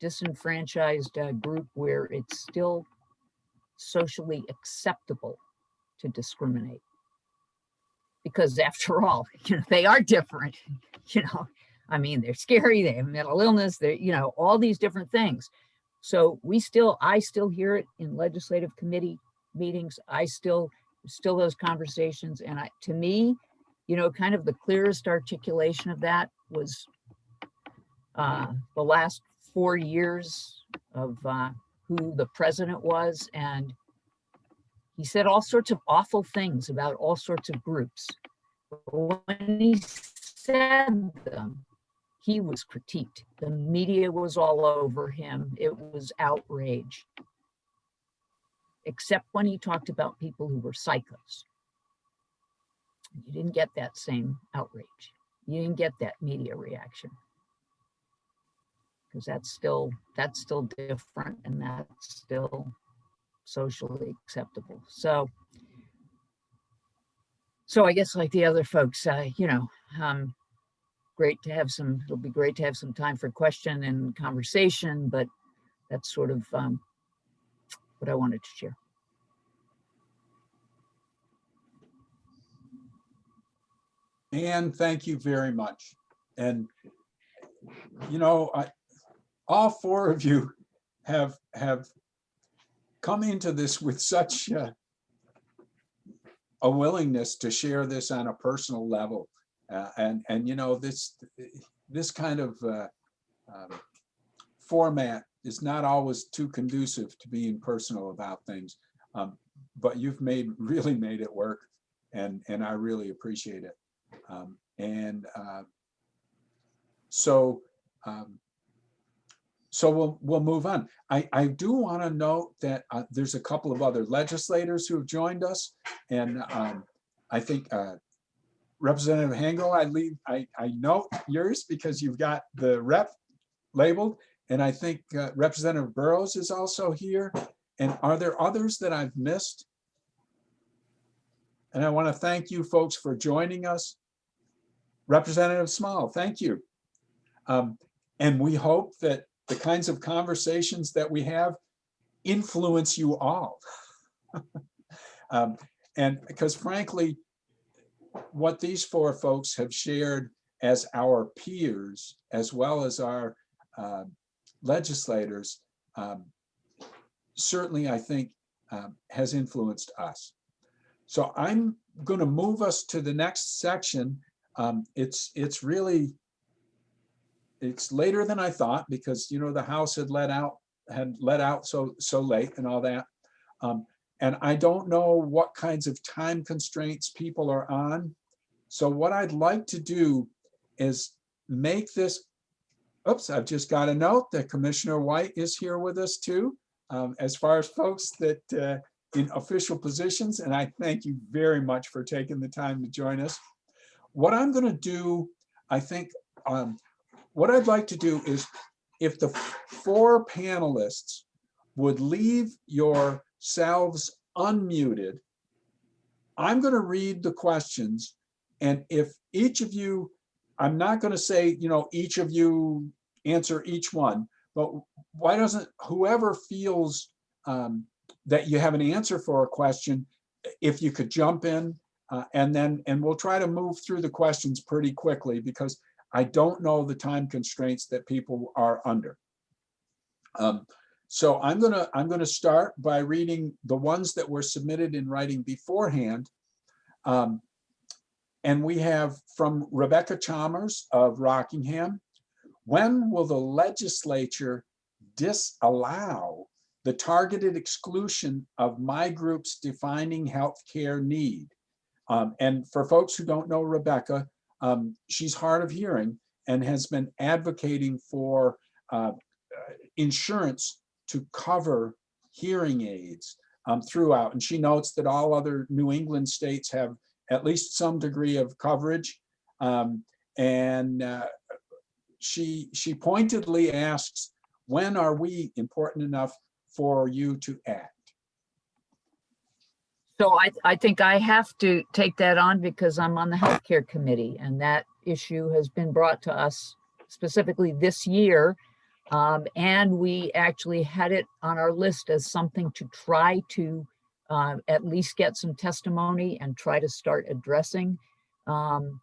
disenfranchised uh, group where it's still socially acceptable to discriminate. Because after all, you know, they are different, you know, I mean, they're scary, they have mental illness, they're, you know, all these different things. So we still, I still hear it in legislative committee meetings. I still, still those conversations. And I, to me, you know, kind of the clearest articulation of that was uh, the last four years of uh, who the president was. And he said all sorts of awful things about all sorts of groups. But When he said them, he was critiqued. The media was all over him. It was outrage. Except when he talked about people who were psychos. You didn't get that same outrage. You didn't get that media reaction. Because that's still, that's still different and that's still socially acceptable. So, so I guess like the other folks, uh, you know, um, great to have some, it'll be great to have some time for question and conversation, but that's sort of um, what I wanted to share. Anne, thank you very much. And, you know, I, all four of you have, have come into this with such a willingness to share this on a personal level. Uh, and, and, you know, this, this kind of uh, um, format is not always too conducive to being personal about things. Um, But you've made, really made it work and, and I really appreciate it. Um, And uh, so, um, so we'll, we'll move on. I, I do want to note that uh, there's a couple of other legislators who have joined us. And um, I think uh, Representative Hango, I leave, I, I note yours because you've got the rep labeled. And I think uh, Representative Burrows is also here. And are there others that I've missed? And I want to thank you folks for joining us. Representative Small, thank you. Um, And we hope that the kinds of conversations that we have influence you all. Um, And because frankly, what these four folks have shared as our peers, as well as our uh, legislators, um, certainly I think um, has influenced us. So I'm going to move us to the next section. Um, It's, it's really, it's later than I thought because, you know, the House had let out, had let out so, so late and all that. Um, And I don't know what kinds of time constraints people are on. So what I'd like to do is make this, oops, I've just got a note that Commissioner White is here with us too. um, As far as folks that uh, in official positions, and I thank you very much for taking the time to join us. What I'm going to do, I think, um, what I'd like to do is if the four panelists would leave yourselves unmuted, I'm going to read the questions. And if each of you, I'm not going to say, you know, each of you answer each one, but why doesn't whoever feels um, that you have an answer for a question, if you could jump in uh, and then, and we'll try to move through the questions pretty quickly because I don't know the time constraints that people are under. Um, so I'm gonna, I'm gonna start by reading the ones that were submitted in writing beforehand. Um, and we have from Rebecca Chalmers of Rockingham. When will the legislature disallow the targeted exclusion of my group's defining healthcare need? Um, and for folks who don't know Rebecca, um, she's hard of hearing and has been advocating for uh, insurance to cover hearing aids um, throughout. And she notes that all other New England states have at least some degree of coverage. Um, and uh, she, she pointedly asks, when are we important enough for you to act? So I, I think I have to take that on because I'm on the healthcare committee and that issue has been brought to us specifically this year. Um, and we actually had it on our list as something to try to uh, at least get some testimony and try to start addressing. Um,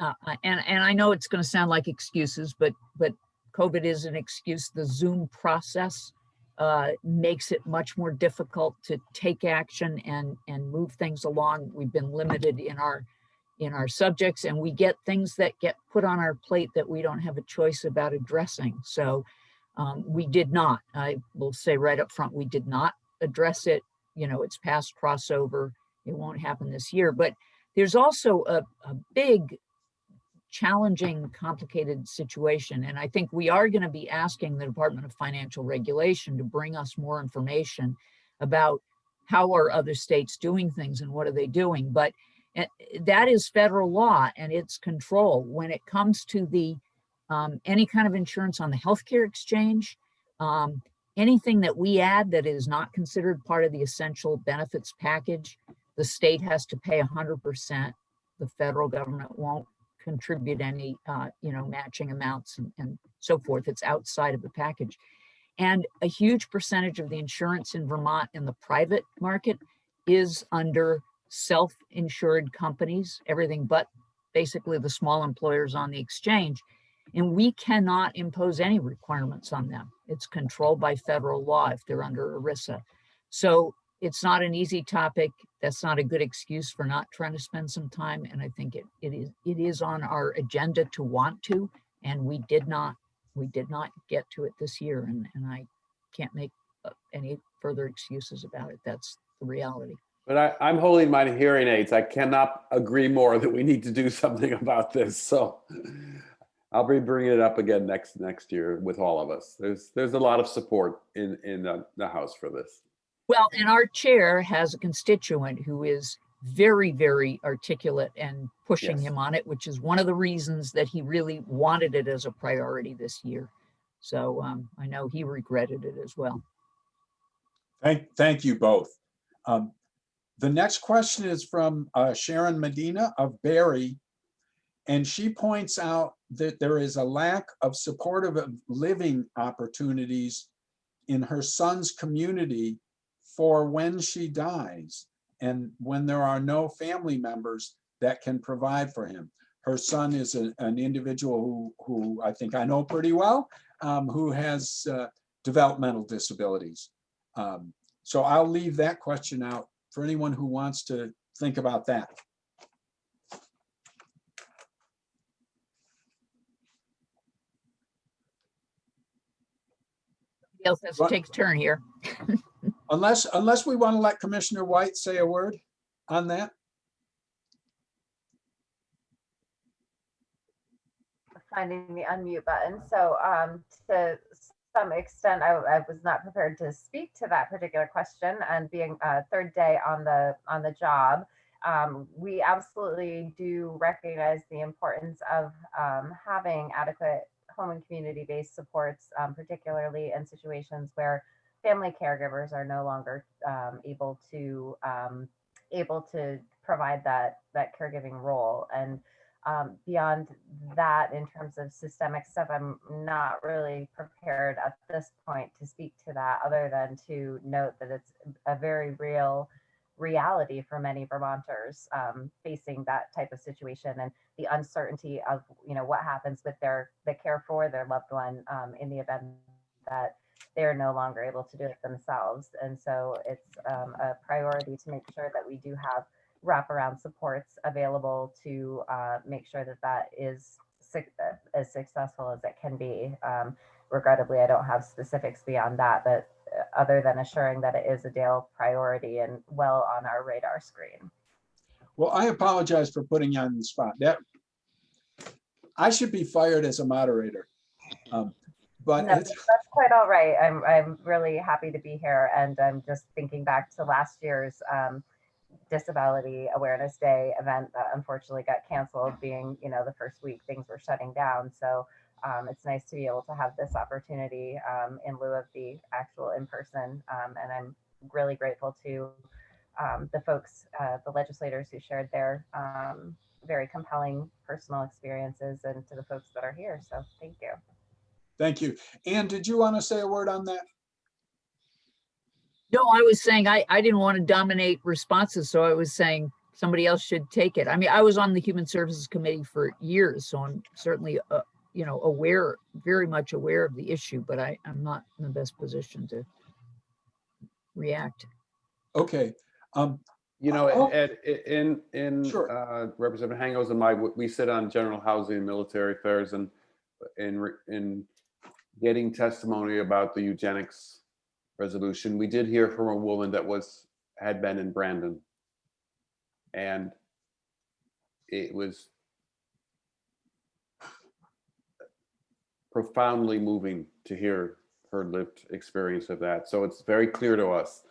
uh, and, and I know it's going to sound like excuses, but, but COVID is an excuse. The Zoom process uh, makes it much more difficult to take action and, and move things along. We've been limited in our, in our subjects and we get things that get put on our plate that we don't have a choice about addressing. So um, we did not, I will say right up front, we did not address it. You know, it's past crossover. It won't happen this year, but there's also a, a big challenging, complicated situation. And I think we are going to be asking the Department of Financial Regulation to bring us more information about how are other states doing things and what are they doing. But that is federal law and its control. When it comes to the um, any kind of insurance on the healthcare exchange, um, anything that we add that is not considered part of the essential benefits package, the state has to pay 100%. The federal government won't contribute any, uh, you know, matching amounts and, and so forth. It's outside of the package. And a huge percentage of the insurance in Vermont in the private market is under self-insured companies, everything but basically the small employers on the exchange. And we cannot impose any requirements on them. It's controlled by federal law if they're under ERISA. So it's not an easy topic. That's not a good excuse for not trying to spend some time. And I think it, it is it is on our agenda to want to, and we did not we did not get to it this year and, and I can't make uh, any further excuses about it. That's the reality. But I, I'm holding my hearing aids. I cannot agree more that we need to do something about this. So I'll be bringing it up again next, next year with all of us. There's, there's a lot of support in, in the, the House for this. Well, and our chair has a constituent who is very, very articulate and pushing Yes. him on it, which is one of the reasons that he really wanted it as a priority this year. So um, I know he regretted it as well. Thank, thank you both. Um, The next question is from uh, Sharon Medina of Barre. And she points out that there is a lack of supportive living opportunities in her son's community for when she dies and when there are no family members that can provide for him. Her son is a- an individual who, who I think I know pretty well, um, who has uh, developmental disabilities. Um, So I'll leave that question out for anyone who wants to think about that. Somebody else has to take a turn here. Unless, unless we want to let Commissioner White say a word on that. finding the unmute button. So um, to some extent, I, I was not prepared to speak to that particular question. And being a third day on the on the job, um, we absolutely do recognize the importance of um, having adequate home and community-based supports, um, particularly in situations where family caregivers are no longer um, able to um, able to provide that that caregiving role and um, beyond that, in terms of systemic stuff, I'm not really prepared at this point to speak to that, other than to note that it's a very real reality for many Vermonters um, facing that type of situation and the uncertainty of you know what happens with their the care for their loved one um, in the event that they're no longer able to do it themselves. And so it's um, a priority to make sure that we do have wraparound supports available to uh, make sure that that is uh, as successful as it can be. Um, regrettably, I don't have specifics beyond that, but uh, other than assuring that it is a DAIL priority and well on our radar screen. Well, I apologize for putting you on the spot. That I should be fired as a moderator. Um, But No, that's quite all right. I'm I'm really happy to be here, and I'm just thinking back to last year's um, Disability Awareness Day event that unfortunately got canceled, being you know the first week things were shutting down. So um, it's nice to be able to have this opportunity um, in lieu of the actual in person, um, and I'm really grateful to um, the folks, uh, the legislators who shared their um, very compelling personal experiences, and to the folks that are here. So thank you. thank you. Anne, did you want to say a word on that? No, I was saying I, I didn't want to dominate responses, so I was saying somebody else should take it. I mean, I was on the Human Services Committee for years, so I'm certainly, uh, you know, aware, very much aware of the issue, but I, I'm not in the best position to react. Okay. Um, You know, Oh. Ed, in, in Sure. uh, Representative Hangos and my, we sit on general housing and military affairs and in, in getting testimony about the eugenics resolution, we did hear from a woman that was, had been in Brandon. And it was profoundly moving to hear her lived experience of that. So it's very clear to us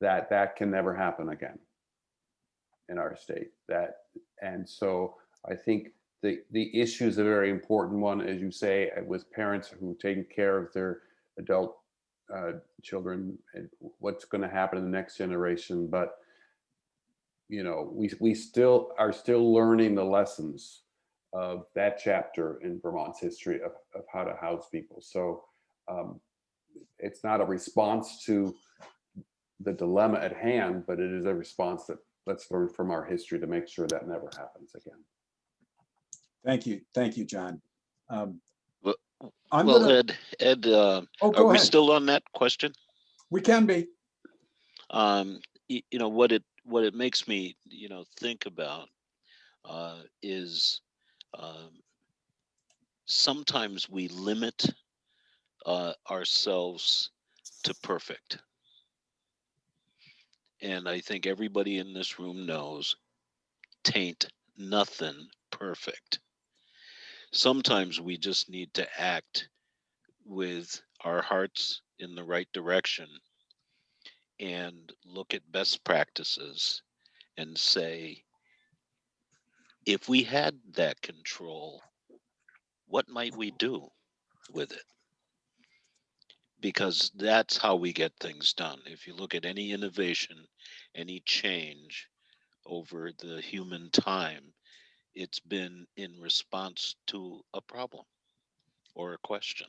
that that can never happen again in our state that and so i think the the issue is a very important one as you say with parents who take care of their adult uh, children and what's going to happen in the next generation but you know we we still are still learning the lessons of that chapter in vermont's history of, of how to house people so um, it's not a response to the dilemma at hand, but it is a response that let's learn from our history to make sure that never happens again. Thank you, thank you, John. Um, I'm Well, gonna, Ed, Ed, uh, oh, are we ahead. still on that question? We can be. Um, y- you know, what it, what it makes me, you know, think about, uh, is, um, sometimes we limit uh, ourselves to perfect. And I think everybody in this room knows tain't nothing perfect. Sometimes we just need to act with our hearts in the right direction and look at best practices and say, if we had that control, what might we do with it? Because that's how we get things done. If you look at any innovation, any change over the human time, it's been in response to a problem or a question.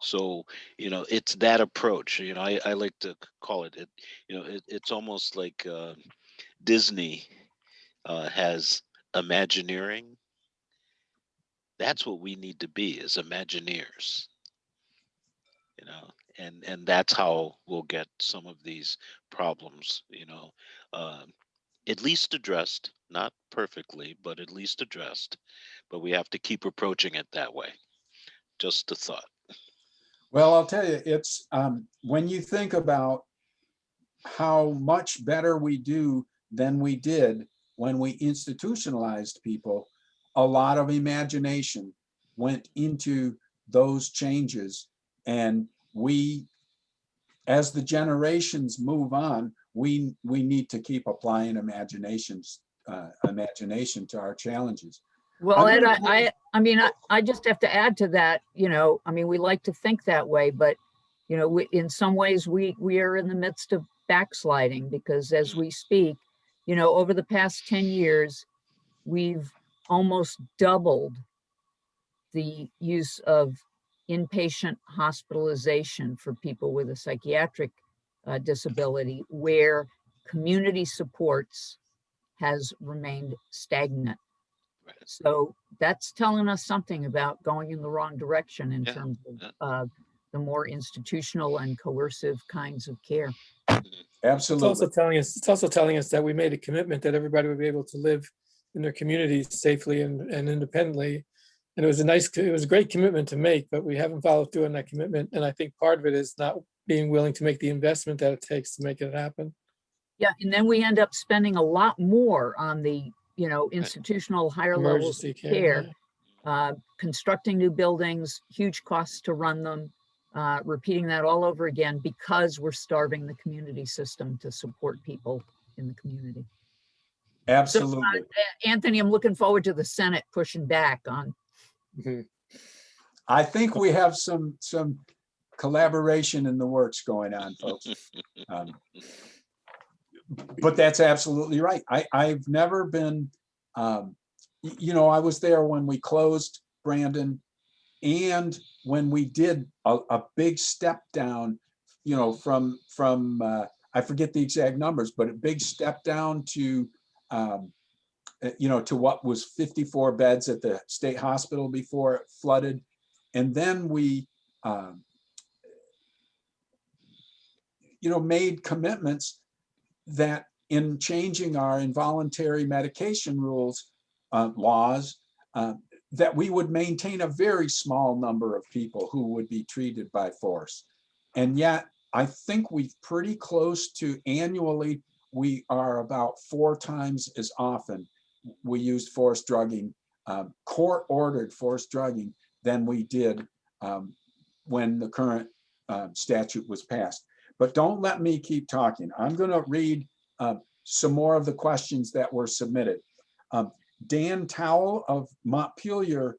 So, you know, it's that approach, you know, I, I like to call it, it, you know, it, it's almost like uh, Disney uh, has Imagineering. That's what we need to be as Imagineers. You know, and and that's how we'll get some of these problems, you know, um, at least addressed, not perfectly, but at least addressed. But we have to keep approaching it that way. Just a thought. Well, I'll tell you, it's, um, when you think about how much better we do than we did when we institutionalized people, a lot of imagination went into those changes. And we, as the generations move on, we, we need to keep applying imaginations, uh, imagination to our challenges. Well, I'm I, I, I mean, I, I just have to add to that, you know, I mean, we like to think that way, but you know, we, in some ways, we, we are in the midst of backsliding because as we speak, you know, over the past 10 years, we've almost doubled the use of inpatient hospitalization for people with a psychiatric uh, disability where community supports has remained stagnant. Right. So that's telling us something about going in the wrong direction in Yeah, terms yeah. of uh, the more institutional and coercive kinds of care. It's also Absolutely. telling us, it's also telling us that we made a commitment that everybody would be able to live in their communities safely and, and independently. And it was a nice, it was a great commitment to make, but we haven't followed through on that commitment. And I think part of it is not being willing to make the investment that it takes to make it happen. Yeah, and then we end up spending a lot more on the, you know, institutional higher levels Emergency of care. care. yeah. uh, constructing new buildings, huge costs to run them, uh, repeating that all over again because we're starving the community system to support people in the community. So, uh, Absolutely. Anthony, I'm looking forward to the Senate pushing back on, Mhm. I think we have some, some collaboration in the works going on, folks. Um, But that's absolutely right. I, I've never been, um, you know, I was there when we closed Brandon and when we did a, a big step down, you know, from, from, uh, I forget the exact numbers, but a big step down to, um, uh, you know, to what was 54 beds at the state hospital before it flooded. And then we, um, you know, made commitments that in changing our involuntary medication rules, uh, laws, uh, that we would maintain a very small number of people who would be treated by force. And yet, I think we've pretty close to annually, we are about four times as often we used force drugging, um, court-ordered force drugging than we did um, when the current uh, statute was passed. But don't let me keep talking. I'm going to read uh, some more of the questions that were submitted. Um, Dan Towle of Montpelier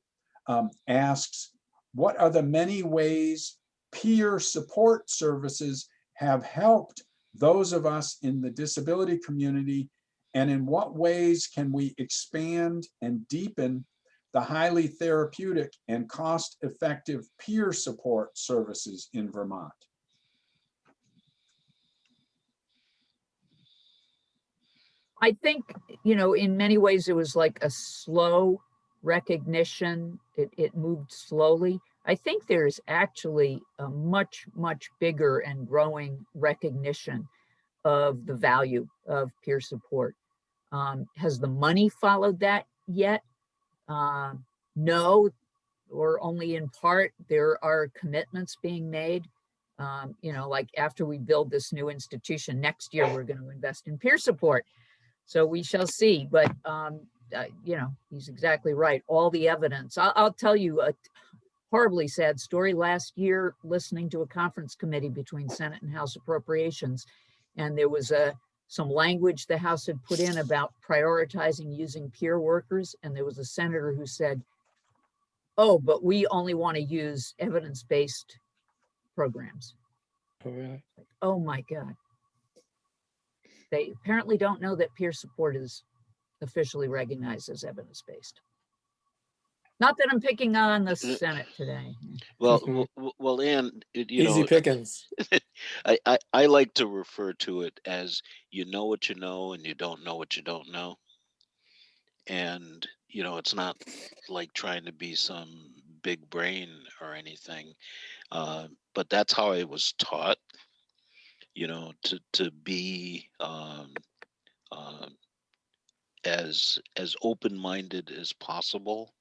um, asks, what are the many ways peer support services have helped those of us in the disability community? And in what ways can we expand and deepen the highly therapeutic and cost-effective peer support services in Vermont? I think, you know, in many ways, it was like a slow recognition. It, it moved slowly. I think there's actually a much, much bigger and growing recognition of the value of peer support. Um, has the money followed that yet? Uh, no, or only in part. There are commitments being made. Um, you know, like after we build this new institution next year, we're going to invest in peer support. So we shall see, but, um, uh, you know, he's exactly right. All the evidence. I'll, I'll tell you a horribly sad story. Last year, listening to a conference committee between Senate and House Appropriations, and there was a some language the House had put in about prioritizing using peer workers, and there was a senator who said, "Oh, but we only want to use evidence-based programs." Oh, really? Oh my God. They apparently don't know that peer support is officially recognized as evidence-based. Not that I'm picking on the Senate today. Well, w- w- well, and it- you Easy know, pickings. I, I, I like to refer to it as you know what you know and you don't know what you don't know. And, you know, it's not like trying to be some big brain or anything. Uh, but that's how I was taught, you know, to, to be um, um as as open-minded as possible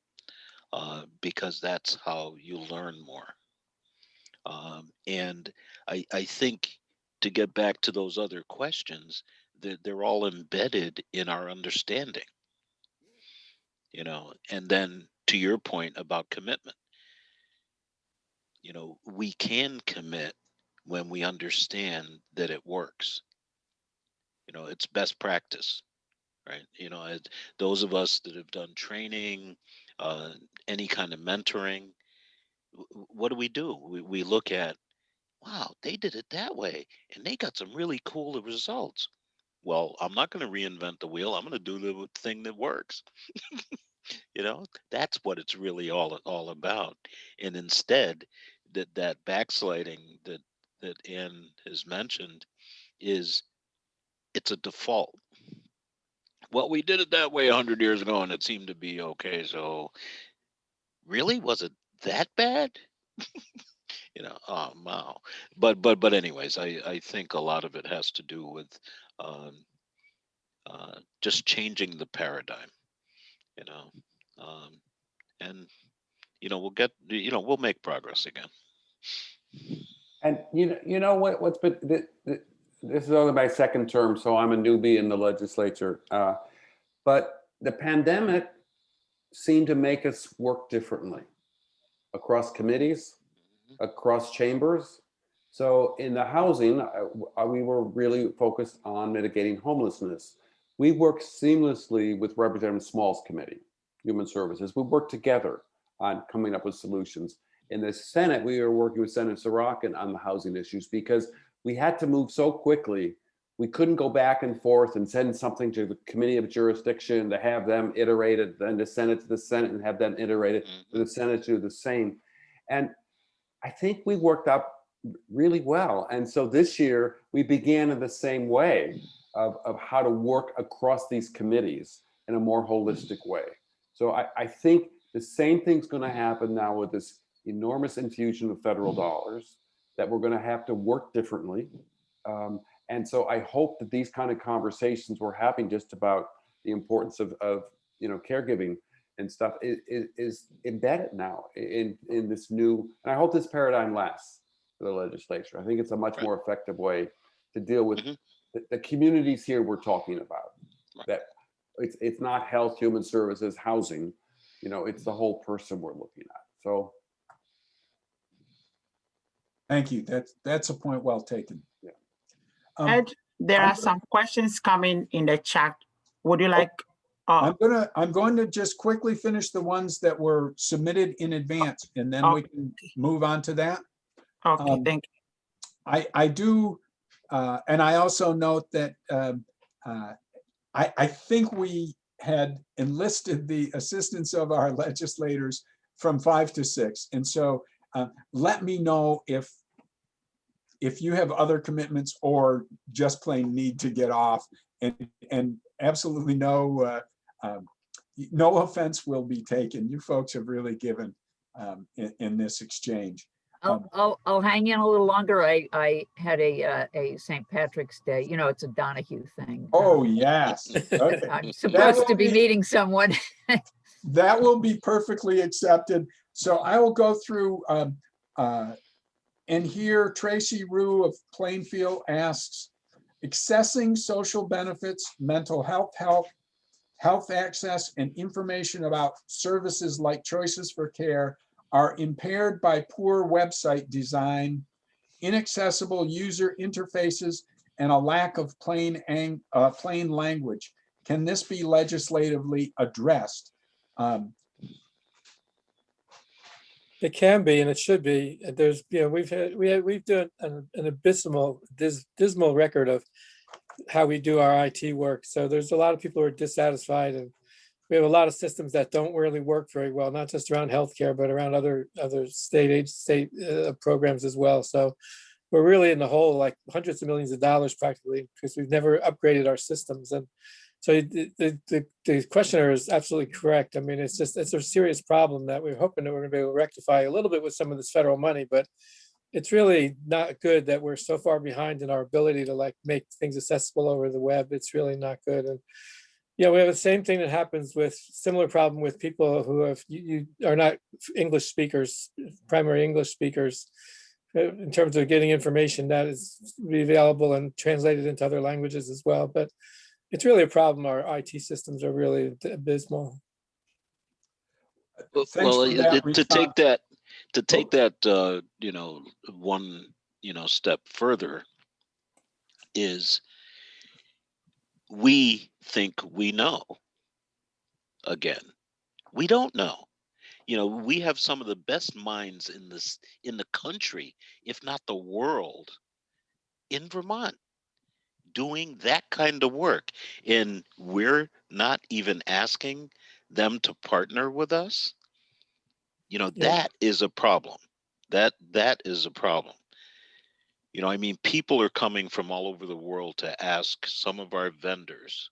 uh, because that's how you learn more. Um, and I, I think to get back to those other questions, they're, they're all embedded in our understanding. You know, and then to your point about commitment, you know, we can commit when we understand that it works. You know, it's best practice, right? You know, it, those of us that have done training, uh, any kind of mentoring, what do we do? We, we look at, wow, they did it that way and they got some really cool results. Well, I'm not going to reinvent the wheel. I'm going to do the thing that works. you know, that's what it's really all all about. And instead, that that backsliding that that Anne has mentioned is it's a default. Well, we did it that way a hundred years ago, and it seemed to be okay. So, really, was it that bad? you know, oh wow. But but but anyways, I I think a lot of it has to do with um, uh, just changing the paradigm. You know, um, and you know we'll get you know we'll make progress again. And you know, you know what, what's been, th- th- this is only my second term, so I'm a newbie in the legislature. Uh, But the pandemic seemed to make us work differently across committees, across chambers. So in the housing, uh, we were really focused on mitigating homelessness. We worked seamlessly with Representative Small's committee, Human Services. We worked together on coming up with solutions in the Senate, we were working with Senator Sirotkin on the housing issues because we had to move so quickly. We couldn't go back and forth and send something to the committee of jurisdiction to have them iterated, then to send it to the Senate and have them iterated to the mm-hmm. Senate to do the same. And I think we worked out really well. And so this year we began in the same way of, of how to work across these committees in a more holistic way. So I, I think the same thing's going to happen now with this enormous infusion of federal dollars that we're going to have to work differently. Um, and so I hope that these kind of conversations we're having just about the importance of, of you know, caregiving and stuff is, is, is embedded now in, in this new, and I hope this paradigm lasts for the legislature. I think it's a much more effective way to deal with Mhm. the, the communities here we're talking about. Right. That it's, it's not health, human services, housing, you know, it's the whole person we're looking at. So Thank you. That's, that's a point well taken. Yeah. Um, Ed, there I'm are gonna- some questions coming in the chat. Would you like? uh, I'm gonna, I'm going to just quickly finish the ones that were submitted in advance and then we can move on to that. Okay, um, thank I, I do, uh, and I also note that, um, uh, I, I think we had enlisted the assistance of our legislators from five to six. And so, uh, let me know if, if you have other commitments or just plain need to get off and, and absolutely no, uh, um, no offense will be taken. You folks have really given, um, in, in this exchange. I'll, Um, I'll, I'll hang in a little longer. I, I had a, uh, a St. Patrick's Day, you know, it's a Donahue thing. Oh, yes. Okay. I'm supposed to be be- meeting someone. That will be perfectly accepted. So I will go through, um, uh, and here Tracy Rue of Plainfield asks, accessing social benefits, mental health help, health access, and information about services like choices for care are impaired by poor website design, inaccessible user interfaces, and a lack of plain, uh, plain language. Can this be legislatively addressed? Um, It can be and it should be. There's, you know, we've had, we had, we've done an an abysmal, dis- dismal record of how we do our IT work. So there's a lot of people who are dissatisfied and we have a lot of systems that don't really work very well, not just around healthcare, but around other, other state aid, state uh, programs as well. So we're really in the hole, like hundreds of millions of dollars practically, because we've never upgraded our systems. And so the, the, the, questioner is absolutely correct. I mean, it's just, it's a serious problem that we're hoping that we're gonna be able to rectify a little bit with some of this federal money, but it's really not good that we're so far behind in our ability to like make things accessible over the web. It's really not good. And yeah, we have the same thing that happens with similar problem with people who have, you, you are not English speakers, primary English speakers. uh, In terms of getting information that is available and translated into other languages as well, but it's really a problem. Our IT systems are really abysmal. Well, well, that to response. take that, to take that, uh, you know, one, you know, step further is we think we know. Again, we don't know. You know, we have some of the best minds in this, in the country, if not the world, in Vermont, doing that kind of work. And we're not even asking them to partner with us you know Yeah. that is a problem that that is a problem you know i mean people are coming from all over the world to ask some of our vendors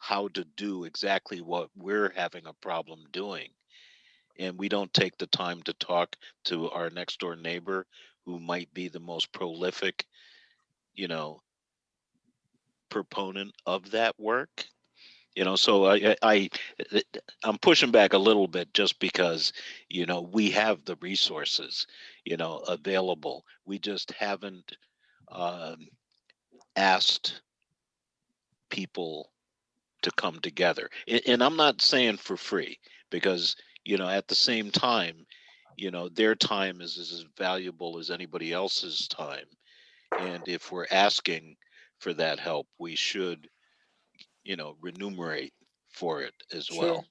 how to do exactly what we're having a problem doing and we don't take the time to talk to our next door neighbor who might be the most prolific you know proponent of that work. You know so i i i'm pushing back a little bit just because you know we have the resources you know available. We just haven't um asked people to come together. A- and i'm not saying for free because you know at the same time you know their time is, is as valuable as anybody else's time. And if we're asking for that help we should you know remunerate for it as Sure. well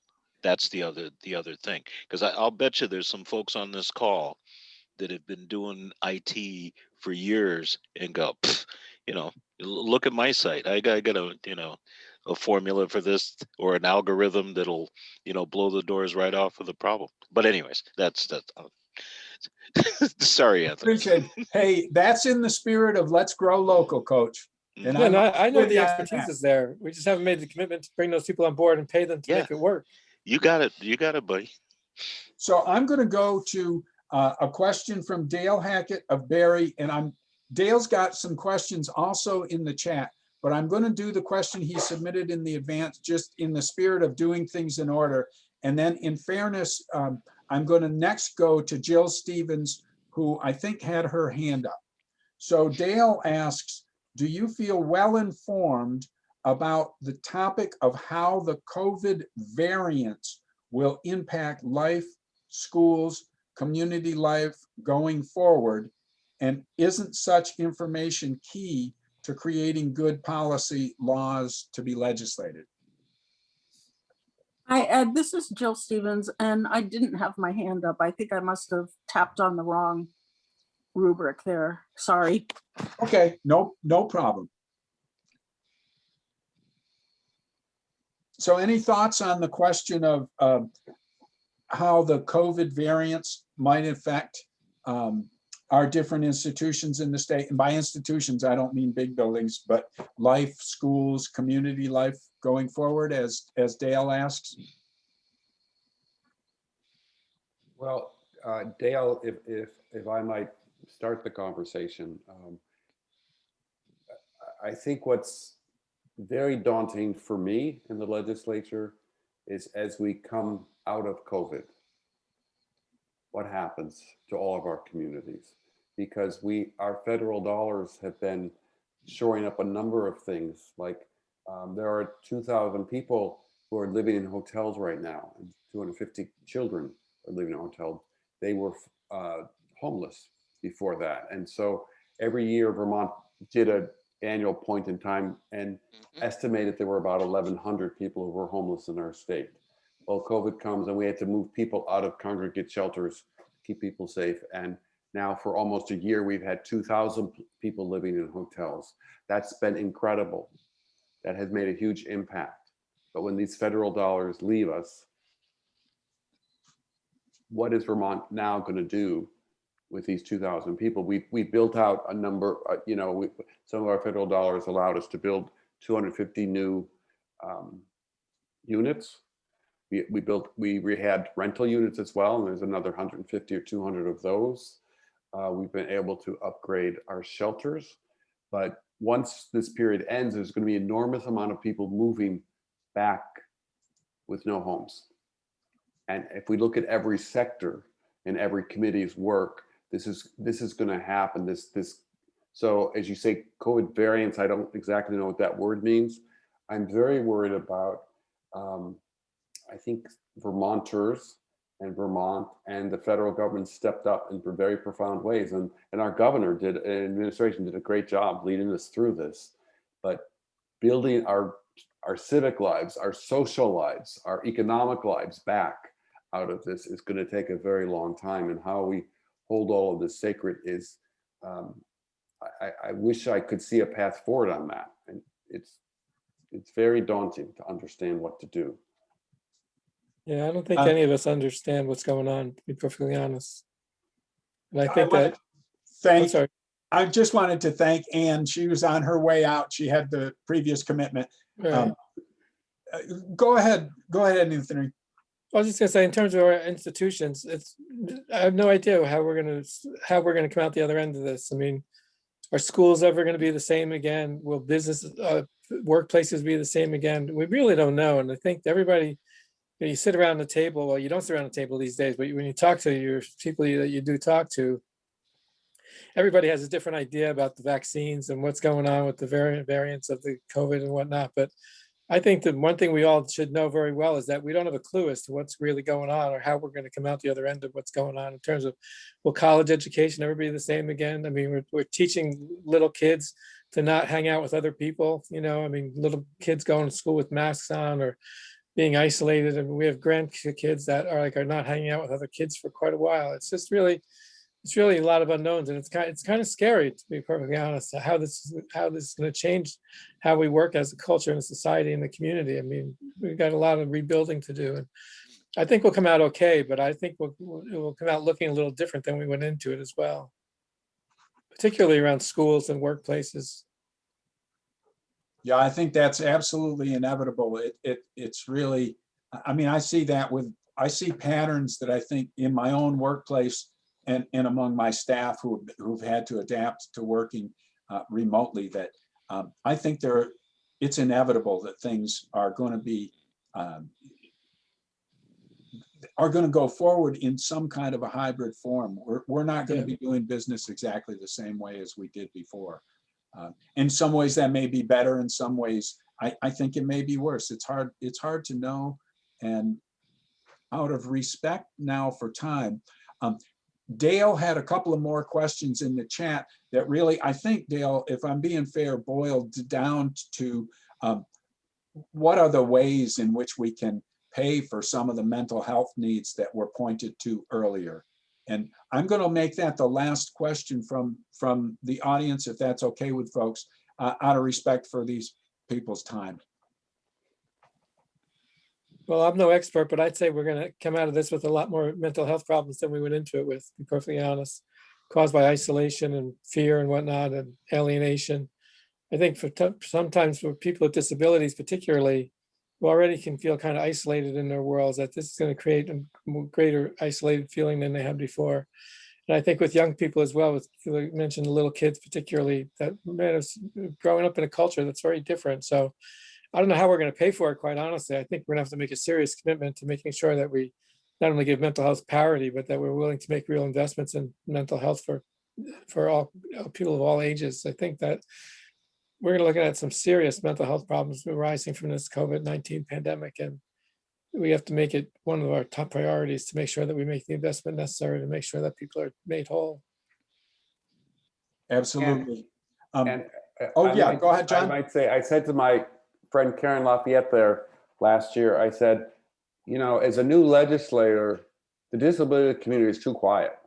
that's the other the other thing because i'll bet you there's some folks on this call that have been doing it for years and go you know look at my site i got, I got a you know a formula for this or an algorithm that'll you know blow the doors right off of the problem but anyways that's that um, sorry anthony Appreciate, it. hey, that's in the spirit of let's grow local, coach. And Yeah, I'm no, I I know the expertise that. is there. We just haven't made the commitment to bring those people on board and pay them to Yeah. make it work. you got it you got it buddy So I'm going to go to uh, a question from Dale Hackett of Barre, and I'm, Dale's got some questions also in the chat, but I'm going to do the question he submitted in the advance, just in the spirit of doing things in order. And then in fairness, um, I'm going to next go to Jill Stevens, who I think had her hand up. So Dale asks, do you feel well informed about the topic of how the COVID variants will impact life, schools, community life going forward? And isn't such information key to creating good policy laws to be legislated? Hi, Ed, uh, this is Jill Stevens, and I didn't have my hand up. I think I must have tapped on the wrong rubric there. Sorry. Okay, no, no problem. So any thoughts on the question of um, how the COVID variants might affect um, our different institutions in the state? And by institutions, I don't mean big buildings, but life, schools, community life going forward, as, as Dale asks? Well, uh, Dale, if, if, if I might start the conversation. um, I think what's very daunting for me in the legislature is as we come out of COVID. what happens to all of our communities. Because we, our federal dollars have been shoring up a number of things, like um, there are 2,000 people who are living in hotels right now, and 250 children are living in hotels. They were uh, homeless before that. And so every year Vermont did an annual point in time and mm-hmm. estimated there were about 1,100 people who were homeless in our state. Well, COVID comes and we had to move people out of congregate shelters, to keep people safe. And now for almost a year, we've had 2,000 people living in hotels. That's been incredible. That has made a huge impact. But when these federal dollars leave us, what is Vermont now going to do with these 2,000 people? We we built out a number, uh, you know, we, some of our federal dollars allowed us to build 250 new um, units. We, we built, we rehabbed rental units as well, and there's another 150 or 200 of those. Uh, we've been able to upgrade our shelters, but once this period ends, there's going to be enormous amount of people moving back with no homes. And if we look at every sector and every committee's work, this is this is going to happen. This this so as you say, COVID variants. I don't exactly know what that word means. I'm very worried about. Um, I think Vermonters and Vermont and the federal government stepped up in very profound ways, and and our governor did, administration did a great job leading us through this. But building our our civic lives, our social lives, our economic lives back out of this is going to take a very long time. And how we hold all of this sacred is, um, I, I wish I could see a path forward on that. And it's it's very daunting to understand what to do. Yeah, I don't think Uh, any of us understand what's going on, to be perfectly honest. And I I think wanted that, to I'm Thank, sorry, I just wanted to thank Anne. She was on her way out. She had the previous commitment. right. Um, uh, Go ahead, go ahead, Anthony. I was just gonna say, in terms of our institutions, it's, I have no idea how we're gonna, how we're gonna come out the other end of this. I mean, are schools ever gonna be the same again? Will business, uh, workplaces be the same again? We really don't know. And I think everybody, you know, you sit around the table, well, you don't sit around the table these days, but when you talk to your people that you do talk to, everybody has a different idea about the vaccines and what's going on with the variant variants of the COVID and whatnot. But I think that one thing we all should know very well is that we don't have a clue as to what's really going on or how we're going to come out the other end of what's going on in terms of will college education ever be the same again? I mean, we're, we're teaching little kids to not hang out with other people, you know, I mean, little kids going to school with masks on or being isolated. And we have grandkids that are like, are not hanging out with other kids for quite a while. It's just really, it's really a lot of unknowns and it's kind, it's kind of scary to be perfectly honest, how this, how this is going to change how we work as a culture and a society and the community. I mean, we've got a lot of rebuilding to do and I think we'll come out okay, but I think we'll, we'll- come out looking a little different than we went into it as well. Particularly around schools and workplaces. Yeah, I think that's absolutely inevitable. It, it, it's really, I- I mean, I see that with, I see patterns that I think in my own workplace and, and among my staff who, who've had to adapt to working uh, remotely that um, I think there, it's inevitable that things are going to be, um, are going to go forward in some kind of a hybrid form. We're, we're not going Yeah. to be doing business exactly the same way as we did before. Uh, In some ways that may be better, in some ways, I, I think it may be worse. It's hard, it's hard to know. And out of respect now for time, um, Dale had a couple of more questions in the chat that really, I think Dale, if I'm being fair, boiled down to um, what are the ways in which we can pay for some of the mental health needs that were pointed to earlier? And I'm going to make that the last question from, from the audience, if that's okay with folks, uh, out of respect for these people's time. Well, I'm no expert, but I'd say we're gonna come out of this with a lot more mental health problems than we went into it with, to be perfectly honest. Caused by isolation and fear and whatnot and alienation. I think for sometimes for people with disabilities particularly, who already can feel kind of isolated in their worlds, that this is gonna create a greater isolated feeling than they had before. And I think with young people as well, with, you mentioned the little kids particularly, that man is growing up in a culture that's very different. So I don't know how we're going to pay for it, quite honestly. I think we're gonna have to make a serious commitment to making sure that we not only give mental health parity, but that we're willing to make real investments in mental health for, for all uh, people of all ages. I think that we're gonna looking at some serious mental health problems arising from this COVID-19 pandemic and we have to make it one of our top priorities to make sure that we make the investment necessary to make sure that people are made whole. Absolutely. Um, And, uh, Oh, I yeah, might- go ahead, John. I might say, I said to my friend Karen Lafayette there last year, I said, you know, as a new legislator, the disability community is too quiet.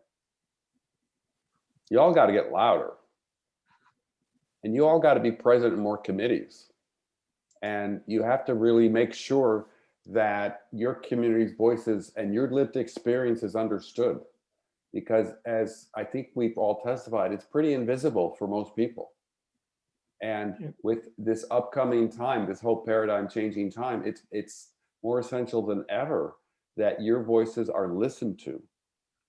You all got to get louder. And you all got to be present in more committees. And you have to really make sure that your community's voices and your lived experience is understood. Because as I think we've all testified, it's pretty invisible for most people. Yeah. And with this upcoming time, this whole paradigm changing time, it's it's more essential than ever that your voices are listened to.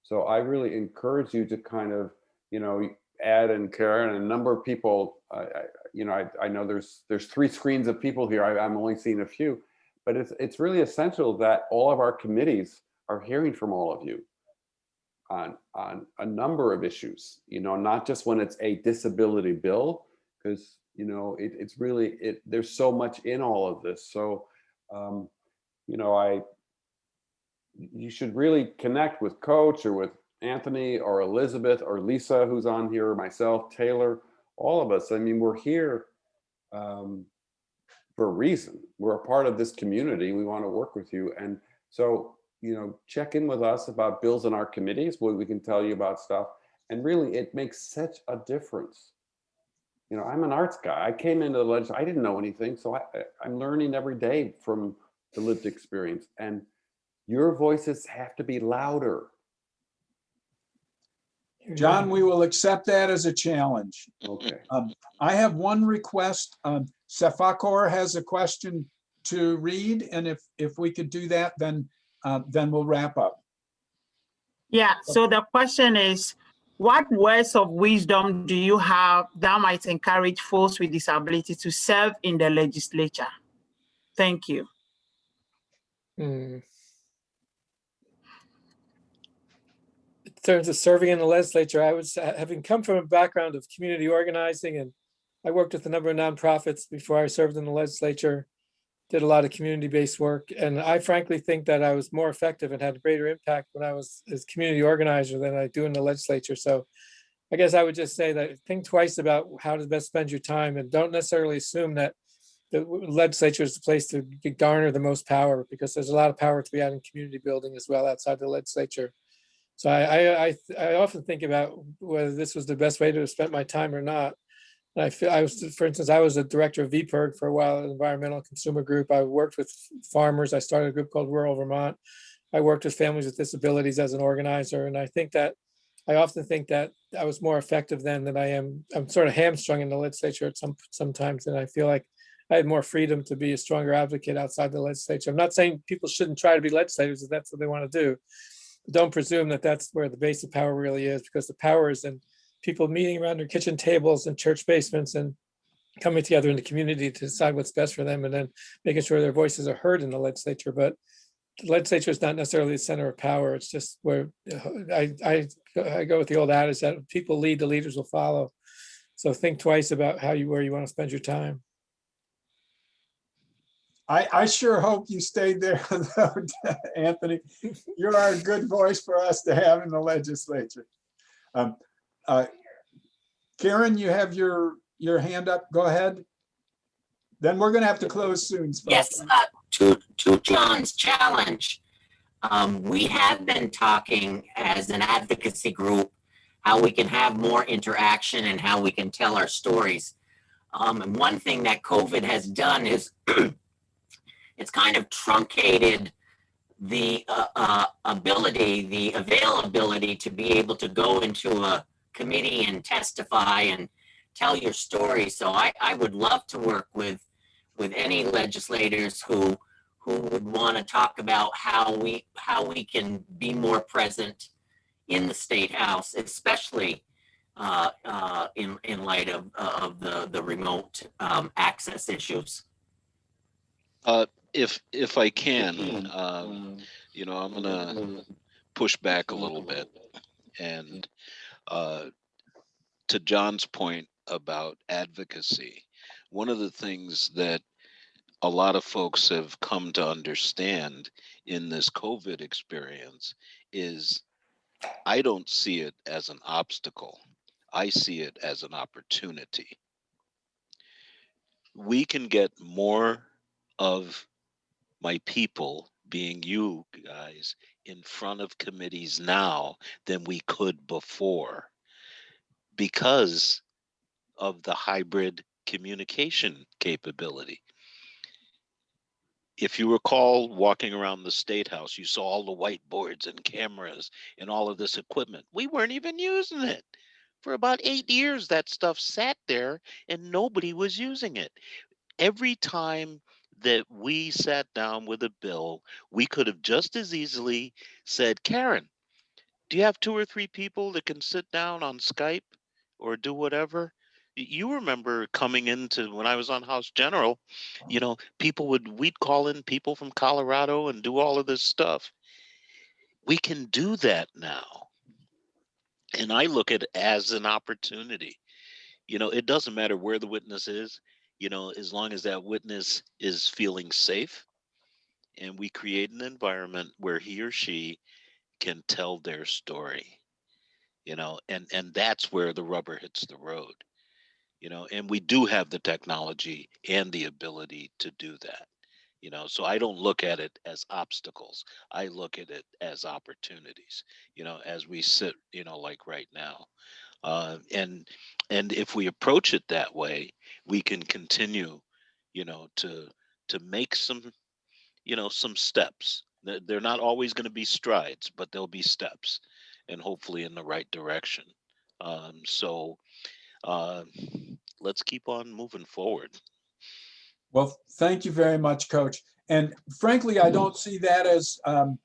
So I really encourage you to kind of, you know, Ed and Karen and a number of people, I, you know, I, I know there's there's three screens of people here. I, I'm only seeing a few, but it's it's really essential that all of our committees are hearing from all of you on on a number of issues. You know, not just when it's a disability bill, because you know it, it's really it. There's so much in all of this. So, um, you know, I you should really connect with Coach or with Anthony or Elizabeth or Lisa, who's on here, myself, Taylor, all of us. I mean, we're here um, for a reason. We're a part of this community. We want to work with you. And so, you know, check in with us about bills in our committees where we can tell you about stuff. And really, it makes such a difference. You know, I'm an arts guy. I came into the legislature, I didn't know anything. So I, I- I'm learning every day from the lived experience. And your voices have to be louder. John, we will accept that as a challenge. Okay. I have one request. Um, Sefakor has a question to read, and if, if we could do that, then, uh, then we'll wrap up. Yeah, so the question is, what words of wisdom do you have that might encourage folks with disability to serve in the legislature? Thank you. Hmm. In terms of serving in the legislature, I was, having come from a background of community organizing and I worked with a number of nonprofits before I served in the legislature, did a lot of community-based work, and I frankly think that I was more effective and had a greater impact when I was as community organizer than I do in the legislature. So I guess I would just say that think twice about how to best spend your time and don't necessarily assume that the legislature is the place to garner the most power because there's a lot of power to be had in community building as well outside the legislature. So I, I, I, I often think about whether this was the best way to have spent my time or not. I feel, I was, for instance, I was a director of VPIRG for a while, an environmental consumer group. I worked with farmers. I started a group called Rural Vermont. I worked with families with disabilities as an organizer. And I think that, I often think that I was more effective then than I am. I'm sort of hamstrung in the legislature at some, sometimes. And I feel like I had more freedom to be a stronger advocate outside the legislature. I'm not saying people shouldn't try to be legislators if that's what they want to do. But don't presume that that's where the base of power really is because the power is in people meeting around their kitchen tables and church basements and coming together in the community to decide what's best for them and then making sure their voices are heard in the legislature. But the legislature is not necessarily the center of power. It's just where I, I, I go with the old adage that people lead, the leaders will follow. So think twice about how you, where you want to spend your time. I, I sure hope you stayed there, though, Anthony. You are a good voice for us to have in the legislature. Um, uh, Karen, you have your, your hand up. Go ahead. Then we're gonna have to close soon. Yes, uh, to, to John's challenge. Um, we have been talking as an advocacy group, how we can have more interaction and how we can tell our stories. Um, and one thing that COVID has done is it's kind of truncated the uh, uh, ability, the availability to be able to go into a committee and testify and tell your story. So I, I would love to work with with any legislators who who would want to talk about how we how we can be more present in the state house, especially uh, uh, in in light of of the the remote um, access issues. Uh, if, if I can, um, you know, I'm gonna push back a little bit. And uh, to John's point about advocacy, one of the things that a lot of folks have come to understand in this COVID experience is I don't see it as an obstacle. I see it as an opportunity. We can get more of my people, being you guys, in front of committees now than we could before because of the hybrid communication capability. If you recall walking around the State House, you saw all the whiteboards and cameras and all of this equipment. We weren't even using it. For about eight years, that stuff sat there and nobody was using it. Every time that we sat down with a bill, we could have just as easily said, Karen, do you have two or three people that can sit down on Skype or do whatever? You remember coming into when I was on House General, you know, people would, we'd call in people from Colorado and do all of this stuff. We can do that now. And I look at it as an opportunity. You know, it doesn't matter where the witness is, you know, as long as that witness is feeling safe and we create an environment where he or she can tell their story you know and and that's where the rubber hits the road you know and we do have the technology and the ability to do that you know so i don't look at it as obstacles. I look at it as opportunities you know as we sit you know like right now uh, and and if we approach it that way we can continue you know to to make some you know some steps. They're they're not always going to be strides but there'll be steps and hopefully in the right direction. Um, so uh, let's keep on moving forward. Well, thank you very much, Coach. And frankly, I don't see that as, um,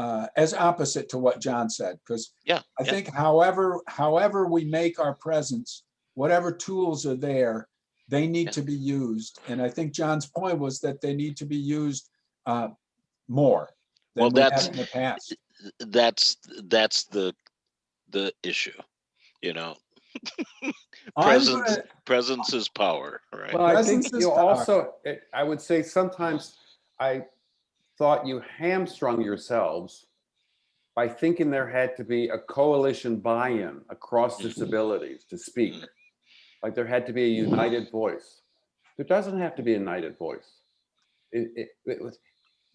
uh, as opposite to what John said, because yeah I yeah, think however, however we make our presence, whatever tools are there, they need Yeah. to be used. And I think John's point was that they need to be used uh, more Well, than we have that's- in the past. that's that's the the issue you know presence gonna- presence is power right Well, I Presence think you power. also, I would say sometimes I thought you hamstrung yourselves by thinking there had to be a coalition buy-in across Mhm. disabilities to speak. Mhm. Like there had to be a united voice. There doesn't have to be a united voice. It, it, it was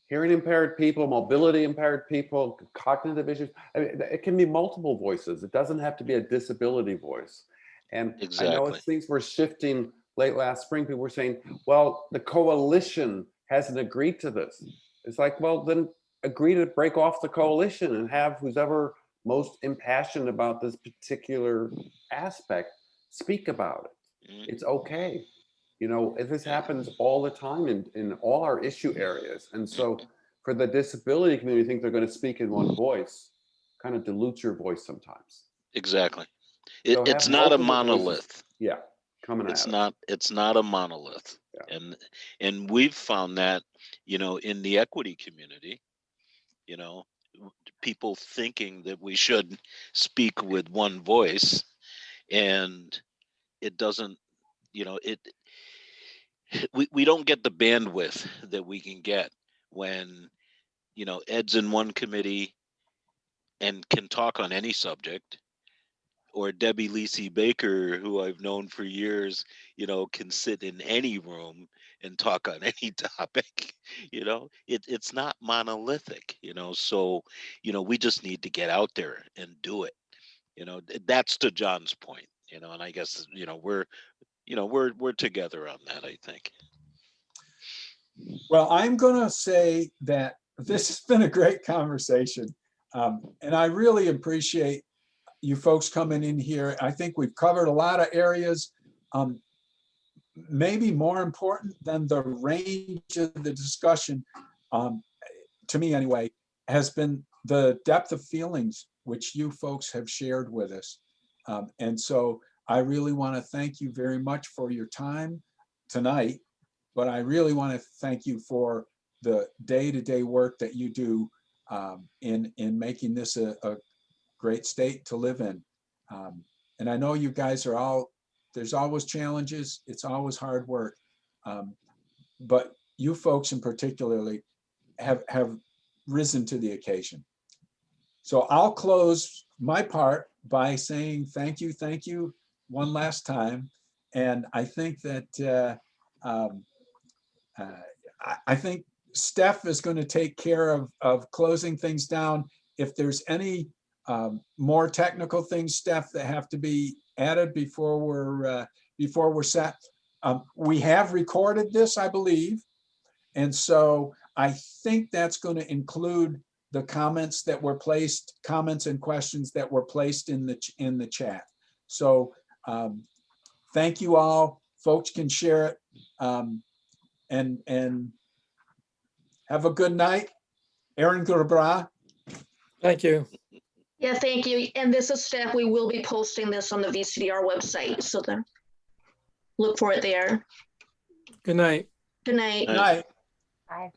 hearing impaired people, mobility impaired people, cognitive issues. I mean, it can be multiple voices. It doesn't have to be a disability voice. And I know Exactly. as things were shifting late last spring, people were saying, well, the coalition hasn't agreed to this. It's like, well, then agree to break off the coalition and have who's ever most impassioned about this particular aspect speak about it. Mhm. It's okay. You know, this happens all the time in, in all our issue areas. And so for the disability community, think they're going to speak in one voice, kind of dilutes your voice sometimes. exactly it, So it's not a multiple voices. monolith Yeah, coming it's at it. not it's not a monolith. And and we've found that you know in the equity community you know people thinking that we should speak with one voice and it doesn't you know it we, we don't get the bandwidth that we can get when you know ed's in one committee and can talk on any subject or debbie Lisi baker who i've known for years you know can sit in any room and talk on any topic you know? It, it's not monolithic you know? So you know we just need to get out there and do it you know? That's to john's point you know? And i guess you know we're you know we're we're together on that i think. Well, I'm gonna say that this has been a great conversation. Um, and I really appreciate you folks coming in here. I think we've covered a lot of areas. Um, maybe more important than the range of the discussion, um, to me anyway, has been the depth of feelings which you folks have shared with us. Um, and so I really want to thank you very much for your time tonight. But I really want to thank you for the day-to-day work that you do um, in, in making this a, a great state to live in. Um, And I know you guys are all, there's always challenges, it's always hard work. Um, But you folks in particularly have, have risen to the occasion. So I'll close my part by saying thank you, thank you one last time. And I think that uh, um, uh, I, I think Steph is going to take care of, of closing things down. If there's any um, more technical things, Steph, that have to be added before we're, uh, before we're set. Um, we have recorded this, I believe. And so I think that's going to include the comments that were placed, comments and questions that were placed in the, in the chat. So um, thank you all. Folks can share it. Um, and, and have a good night. Aaron Gerbra. Thank you. Yeah, thank you. And this is Steph. We will be posting this on the VCDR website, so then look for it there. Good night. Good night. Night. Night. Bye.